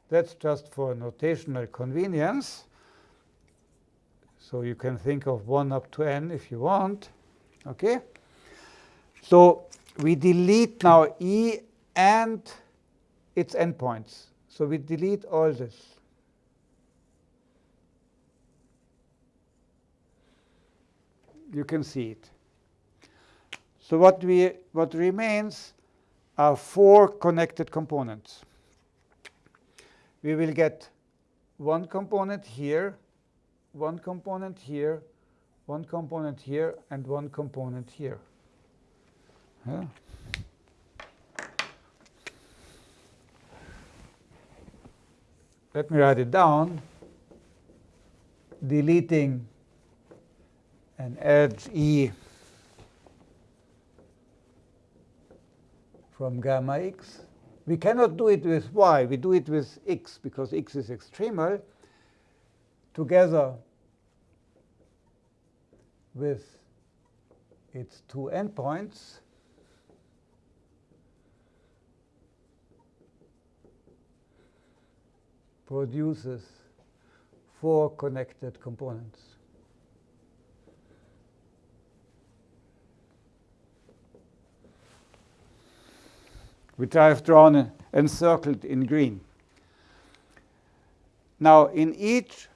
That's just for notational convenience. So you can think of 1 up to n if you want. Okay? So we delete now E and its endpoints. So we delete all this. You can see it. So what we what remains are four connected components. We will get one component here one component here, one component here, and one component here. Yeah. Let me write it down. Deleting an edge E from gamma x. We cannot do it with y. We do it with x because x is extremal together with its two endpoints, produces four connected components. which I have drawn uh, encircled in green. Now, in each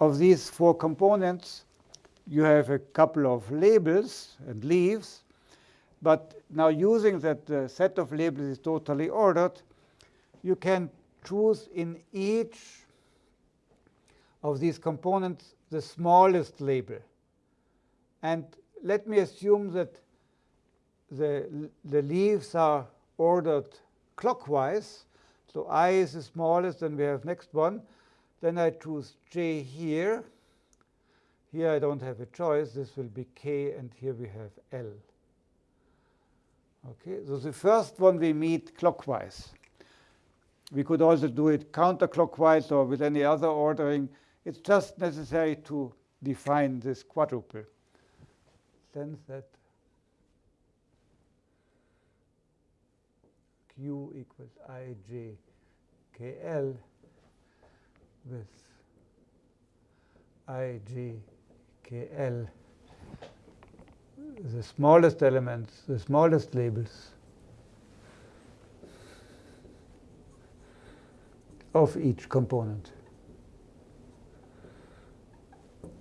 of these four components, you have a couple of labels and leaves. But now using that the set of labels is totally ordered, you can choose in each of these components the smallest label. And let me assume that the, the leaves are ordered clockwise. So i is the smallest, and we have next one. Then I choose J here. Here I don't have a choice. This will be K, and here we have L. Okay, so the first one we meet clockwise. We could also do it counterclockwise or with any other ordering. It's just necessary to define this quadruple. Then that Q equals ij kl with i, g, k, l, the smallest elements, the smallest labels of each component.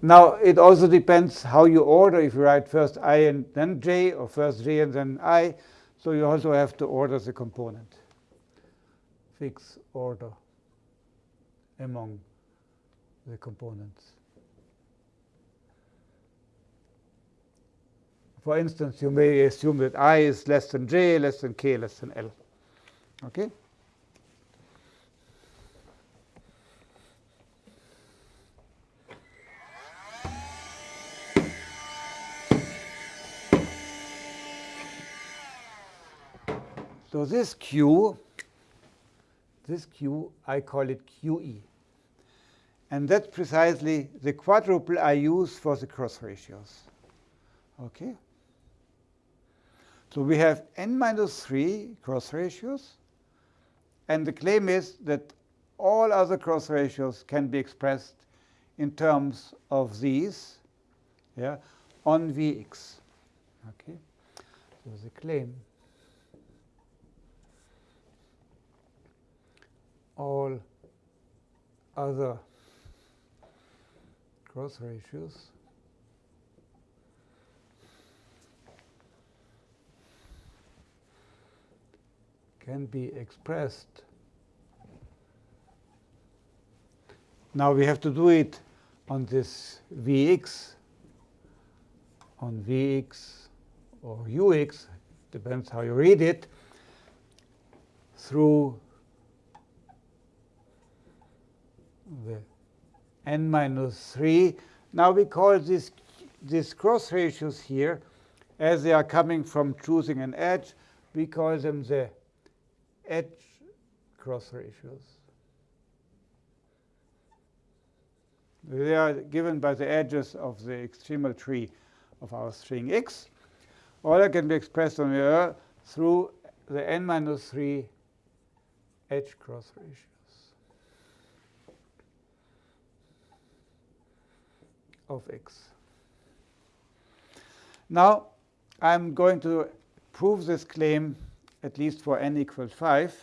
Now, it also depends how you order, if you write first i and then j, or first j and then i. So you also have to order the component. Fix order among the components. For instance, you may assume that i is less than j, less than k, less than l. Okay? So this Q, this Q, I call it QE. And that's precisely the quadruple I use for the cross ratios. Okay? So we have n minus 3 cross ratios. And the claim is that all other cross ratios can be expressed in terms of these yeah, on Vx. Okay? So the claim all other cross ratios can be expressed. Now we have to do it on this Vx, on Vx or Ux, depends how you read it, through the n minus 3. Now we call this, these cross ratios here, as they are coming from choosing an edge, we call them the edge cross ratios. They are given by the edges of the extremal tree of our string x. All that can be expressed on the through the n minus 3 edge cross ratios. Of x. Now, I'm going to prove this claim at least for n equals 5.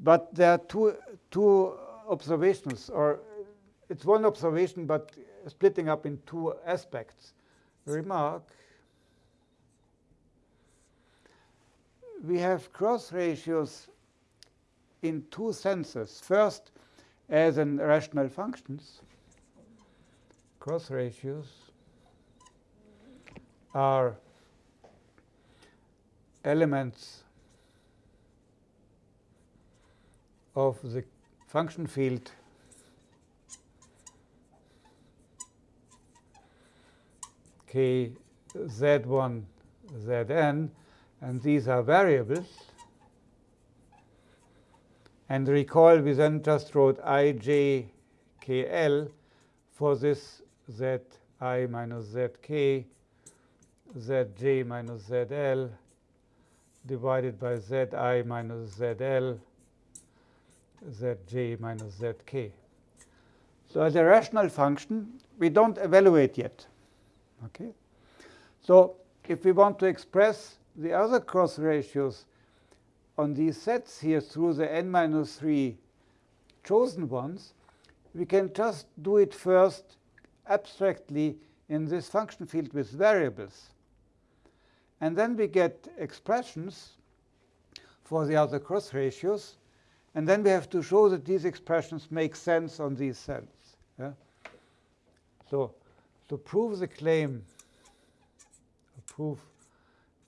But there are two, two observations, or it's one observation, but splitting up in two aspects. Remark, we have cross ratios in two senses. First, as in rational functions, cross ratios are elements of the function field k z1 zn and these are variables. And recall we then just wrote i j k l for this zi minus zk zj minus zl divided by zi minus zl zj minus zk. So as a rational function, we don't evaluate yet. Okay? So if we want to express the other cross ratios on these sets here through the n minus 3 chosen ones, we can just do it first abstractly in this function field with variables. And then we get expressions for the other cross ratios. And then we have to show that these expressions make sense on these sets. Yeah? So to prove the claim, prove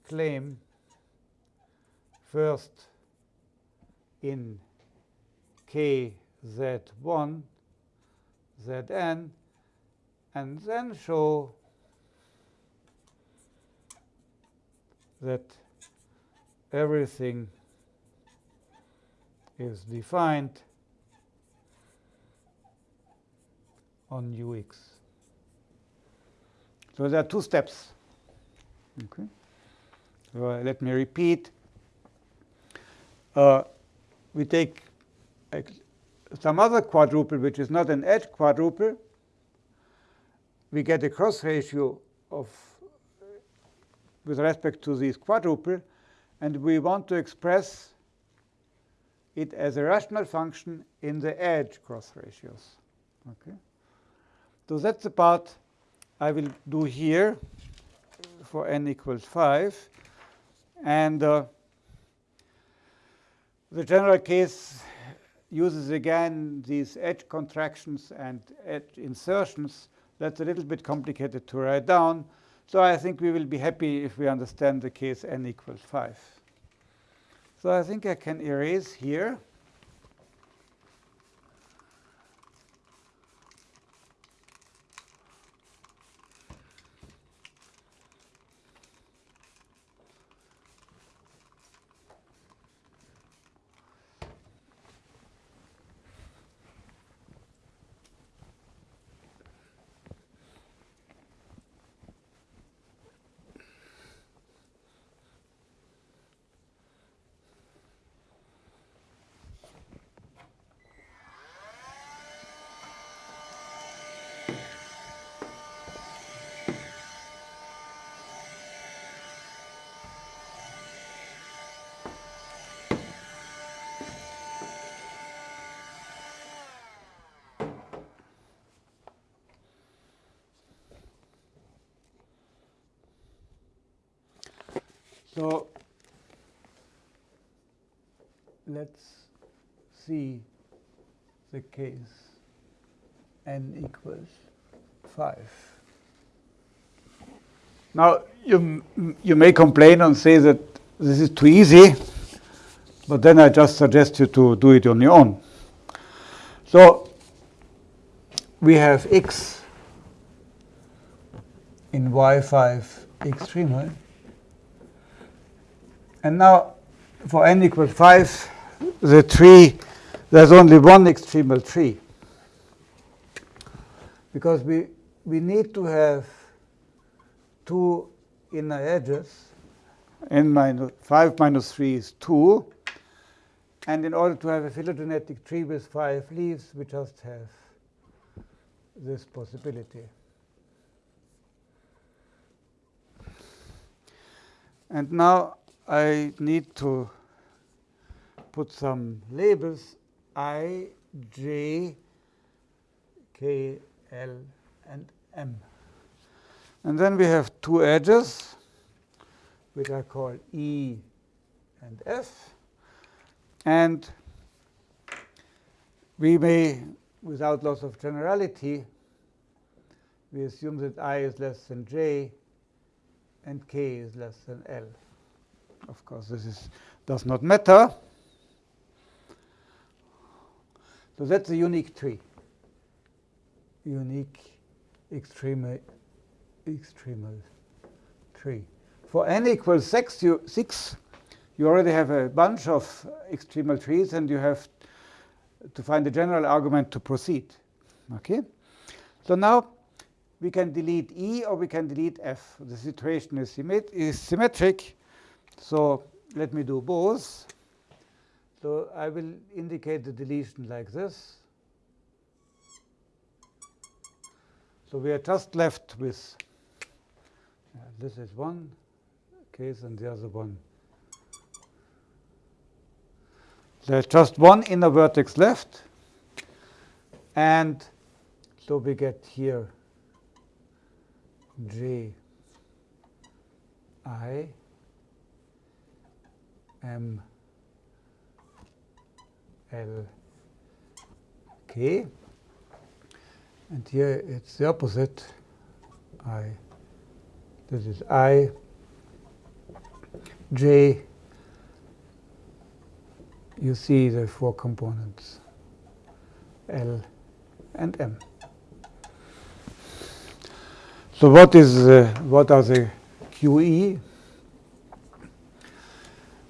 claim first in kz1 zn and then show that everything is defined on ux. So there are two steps. Okay. So uh, let me repeat. Uh, we take some other quadruple, which is not an edge quadruple. We get a cross ratio of with respect to this quadruple, and we want to express it as a rational function in the edge cross ratios. Okay. So that's the part I will do here for n equals 5. And uh, the general case uses again these edge contractions and edge insertions. That's a little bit complicated to write down. So I think we will be happy if we understand the case n equals 5. So I think I can erase here. So let's see the case n equals 5. Now, you, you may complain and say that this is too easy, but then I just suggest you to do it on your own. So we have x in y5 extremal and now for n equals 5, the tree, there's only one extremal tree. Because we, we need to have two inner edges. n minus 5 minus 3 is 2. And in order to have a phylogenetic tree with five leaves, we just have this possibility. And now I need to put some labels I, J, K, L, and M. And then we have two edges, which are called E and F. And we may, without loss of generality, we assume that I is less than J and K is less than L. Of course, this is, does not matter. So that's a unique tree. Unique extremal, extremal tree. For n equals six you, 6, you already have a bunch of extremal trees, and you have to find a general argument to proceed. Okay? So now we can delete E or we can delete F. The situation is, is symmetric. So let me do both. So I will indicate the deletion like this. So we are just left with uh, this is one case and the other one. There's just one inner vertex left. And so we get here J I M L K. And here it's the opposite. I. This is I J. You see the four components L and M. So what is what are the QE?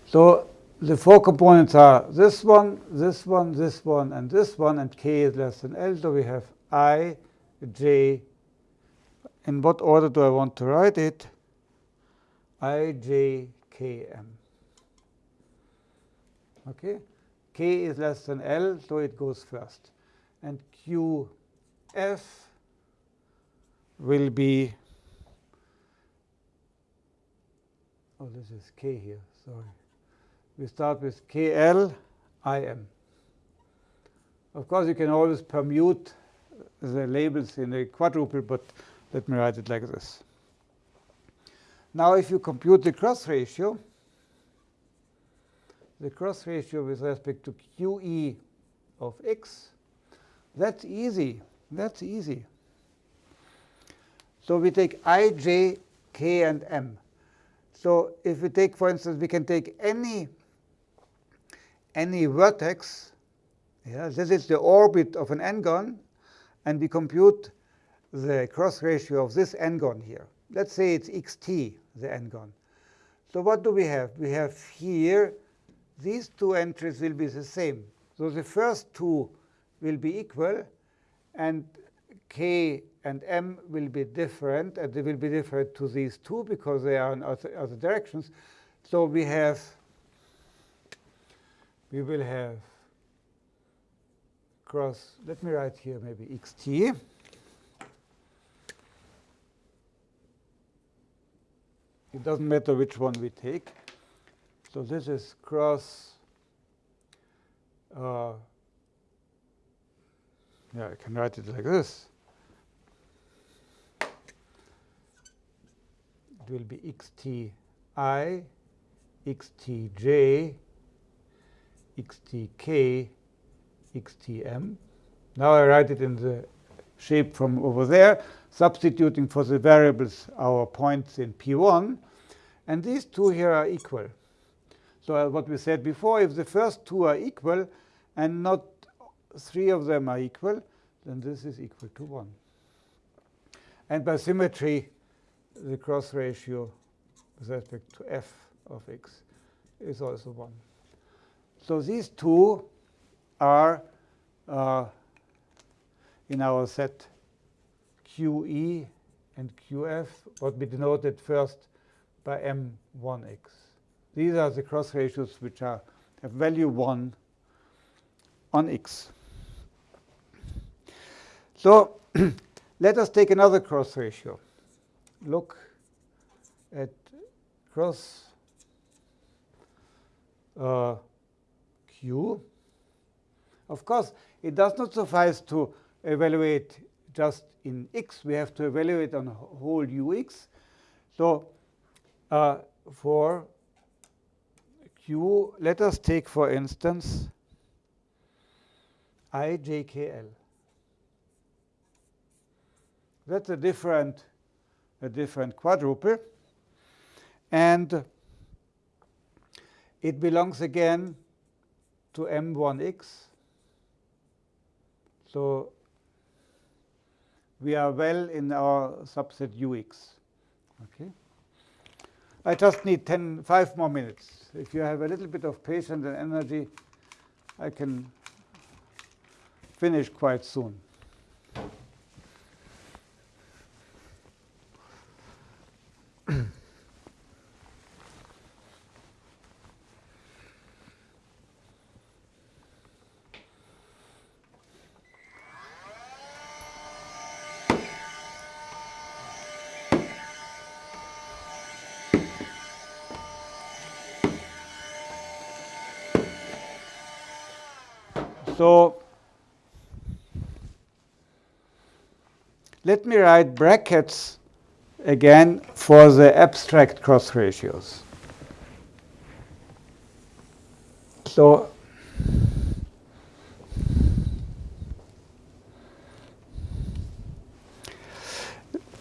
So the four components are this one, this one, this one, and this one, and k is less than L, so we have i, j. In what order do I want to write it? i, j, k, m. Okay? k is less than L, so it goes first. And q, f will be, oh, this is k here, sorry we start with KL IM. Of course, you can always permute the labels in a quadruple, but let me write it like this. Now, if you compute the cross ratio, the cross ratio with respect to QE of x, that's easy. That's easy. So we take i, j, k, and m. So if we take, for instance, we can take any any vertex, yeah, this is the orbit of an n-gon, and we compute the cross ratio of this n-gon here. Let's say it's xt, the n-gon. So what do we have? We have here, these two entries will be the same. So the first two will be equal, and k and m will be different, and they will be different to these two because they are in other, other directions. So we have we will have cross, let me write here maybe xt. It doesn't matter which one we take. So this is cross, uh, yeah, I can write it like this. It will be xti, xtj, xtk, xtm. Now I write it in the shape from over there, substituting for the variables our points in P1. And these two here are equal. So uh, what we said before, if the first two are equal and not three of them are equal, then this is equal to 1. And by symmetry, the cross ratio with respect to f of x is also 1. So these two are uh, in our set QE and QF, what we denoted first by M1x. These are the cross ratios which are have value 1 on x. So [clears throat] let us take another cross ratio. Look at cross uh, q. Of course, it does not suffice to evaluate just in x. We have to evaluate on whole ux. So uh, for q, let us take, for instance, ijkl. That's a different, a different quadruple. And it belongs again to m1x. So we are well in our subset ux. Okay. I just need 10, 5 more minutes. If you have a little bit of patience and energy, I can finish quite soon. So let me write brackets again for the abstract cross ratios. So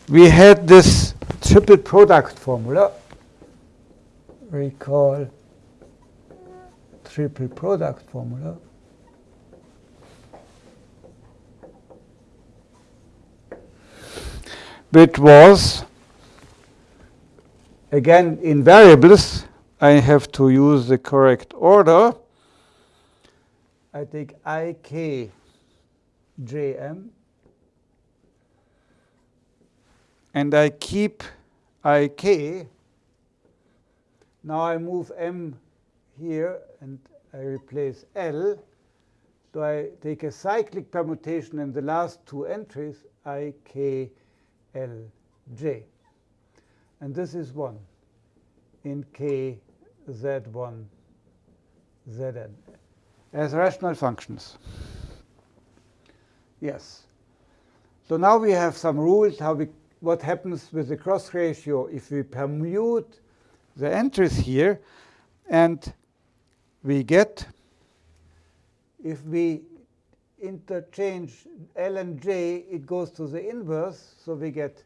we had this triple product formula. Recall triple product formula. which was, again, in variables, I have to use the correct order. I take ikjm, and I keep ik. Now I move m here and I replace L. So I take a cyclic permutation in the last two entries, I, K, L, J. And this is 1 in K, Z1, Zn as rational functions. Yes. So now we have some rules how we what happens with the cross ratio if we permute the entries here and we get if we interchange L and J, it goes to the inverse. So we get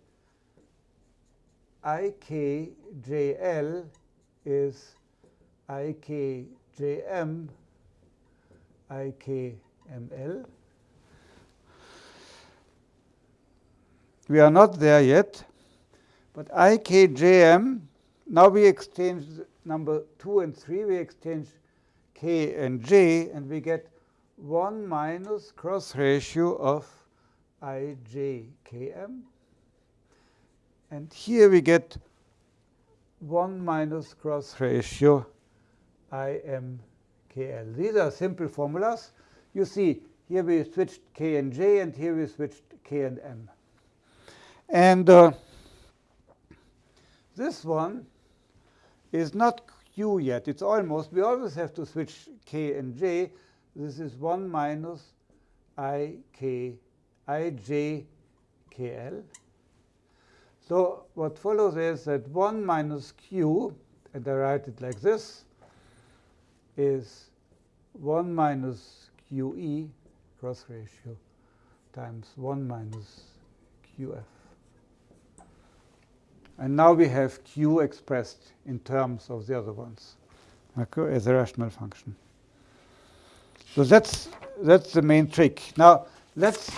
IKJL is IKJM, IKML. We are not there yet, but IKJM, now we exchange number 2 and 3, we exchange K and J, and we get 1 minus cross ratio of ijkm. And here we get 1 minus cross ratio imkl. These are simple formulas. You see, here we switched k and j, and here we switched k and m. And uh, this one is not q yet. It's almost. We always have to switch k and j. This is 1 minus i k i j k l. So what follows is that 1 minus q, and I write it like this, is 1 minus qe cross ratio times 1 minus qf. And now we have q expressed in terms of the other ones okay, as a rational function. So that's, that's the main trick. Now, let's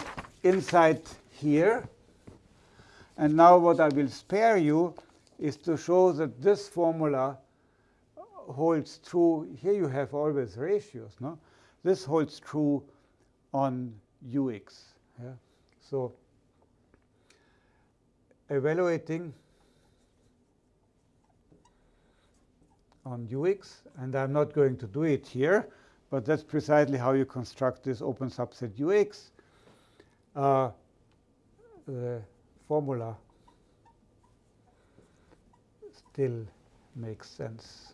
inside here. And now what I will spare you is to show that this formula holds true. Here you have always ratios. No? This holds true on ux. Yeah? So evaluating on ux, and I'm not going to do it here, but that's precisely how you construct this open subset ux. Uh, the formula still makes sense.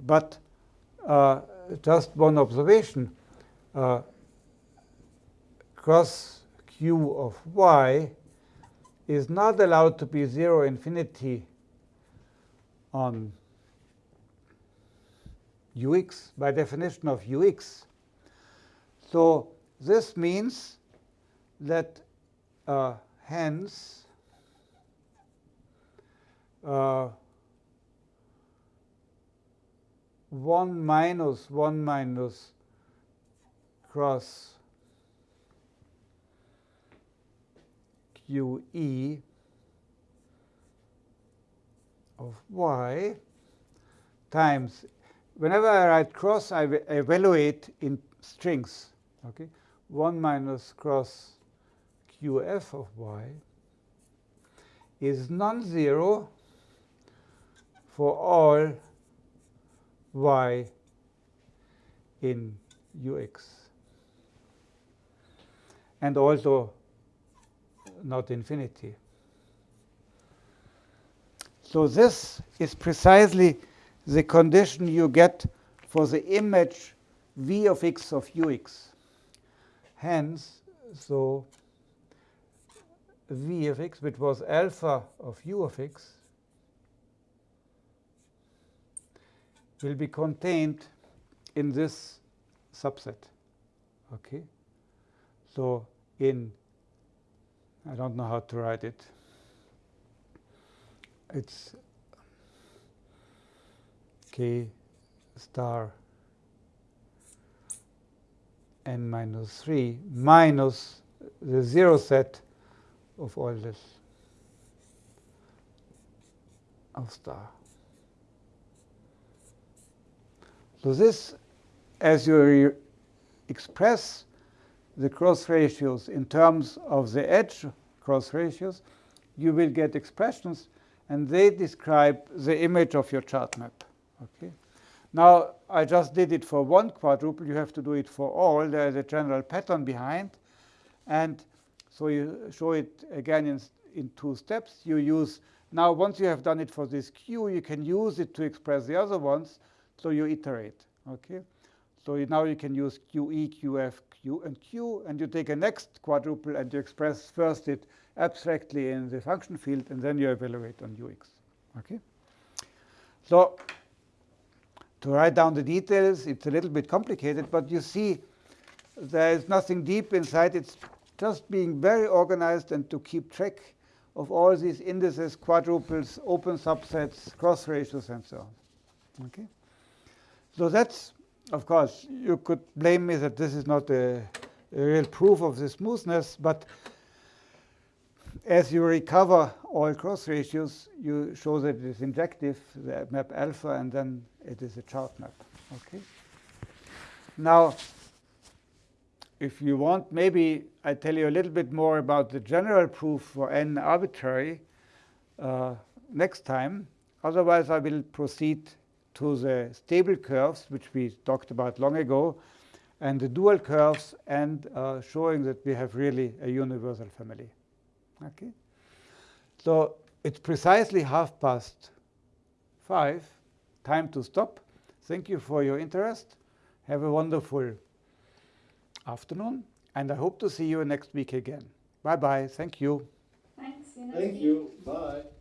But uh, just one observation. Uh, cross q of y is not allowed to be 0 infinity on ux by definition of ux. So this means that uh, hence uh, 1 minus 1 minus cross qe of y times, whenever I write cross, I evaluate in strings. Okay, 1 minus cross qf of y is non-zero for all y in ux and also not infinity. So this is precisely the condition you get for the image v of x of ux. Hence, so v of x, which was alpha of u of x, will be contained in this subset. Okay? So in, I don't know how to write it. It's k star n minus 3 minus the zero set of all this. of star. So this, as you express the cross ratios in terms of the edge cross ratios, you will get expressions, and they describe the image of your chart map. Okay. Now, I just did it for one quadruple. You have to do it for all. There is a general pattern behind. And so you show it again in, in two steps. You use, now once you have done it for this Q, you can use it to express the other ones. So you iterate. Okay. So now you can use QE, QF, Q, and Q. And you take a next quadruple and you express first it abstractly in the function field, and then you evaluate on UX. Okay. So to write down the details, it's a little bit complicated, but you see there is nothing deep inside. It's just being very organized and to keep track of all these indices, quadruples, open subsets, cross ratios, and so on. Okay? So that's, of course, you could blame me that this is not a, a real proof of the smoothness, but as you recover all cross ratios, you show that it is injective, the map alpha, and then it is a chart map. Okay. Now, if you want, maybe I tell you a little bit more about the general proof for n arbitrary uh, next time. Otherwise, I will proceed to the stable curves, which we talked about long ago, and the dual curves, and uh, showing that we have really a universal family. Okay. So it's precisely half past five. Time to stop. Thank you for your interest. Have a wonderful afternoon, and I hope to see you next week again. Bye-bye. Thank you.
Thanks. See you next
Thank you. Bye.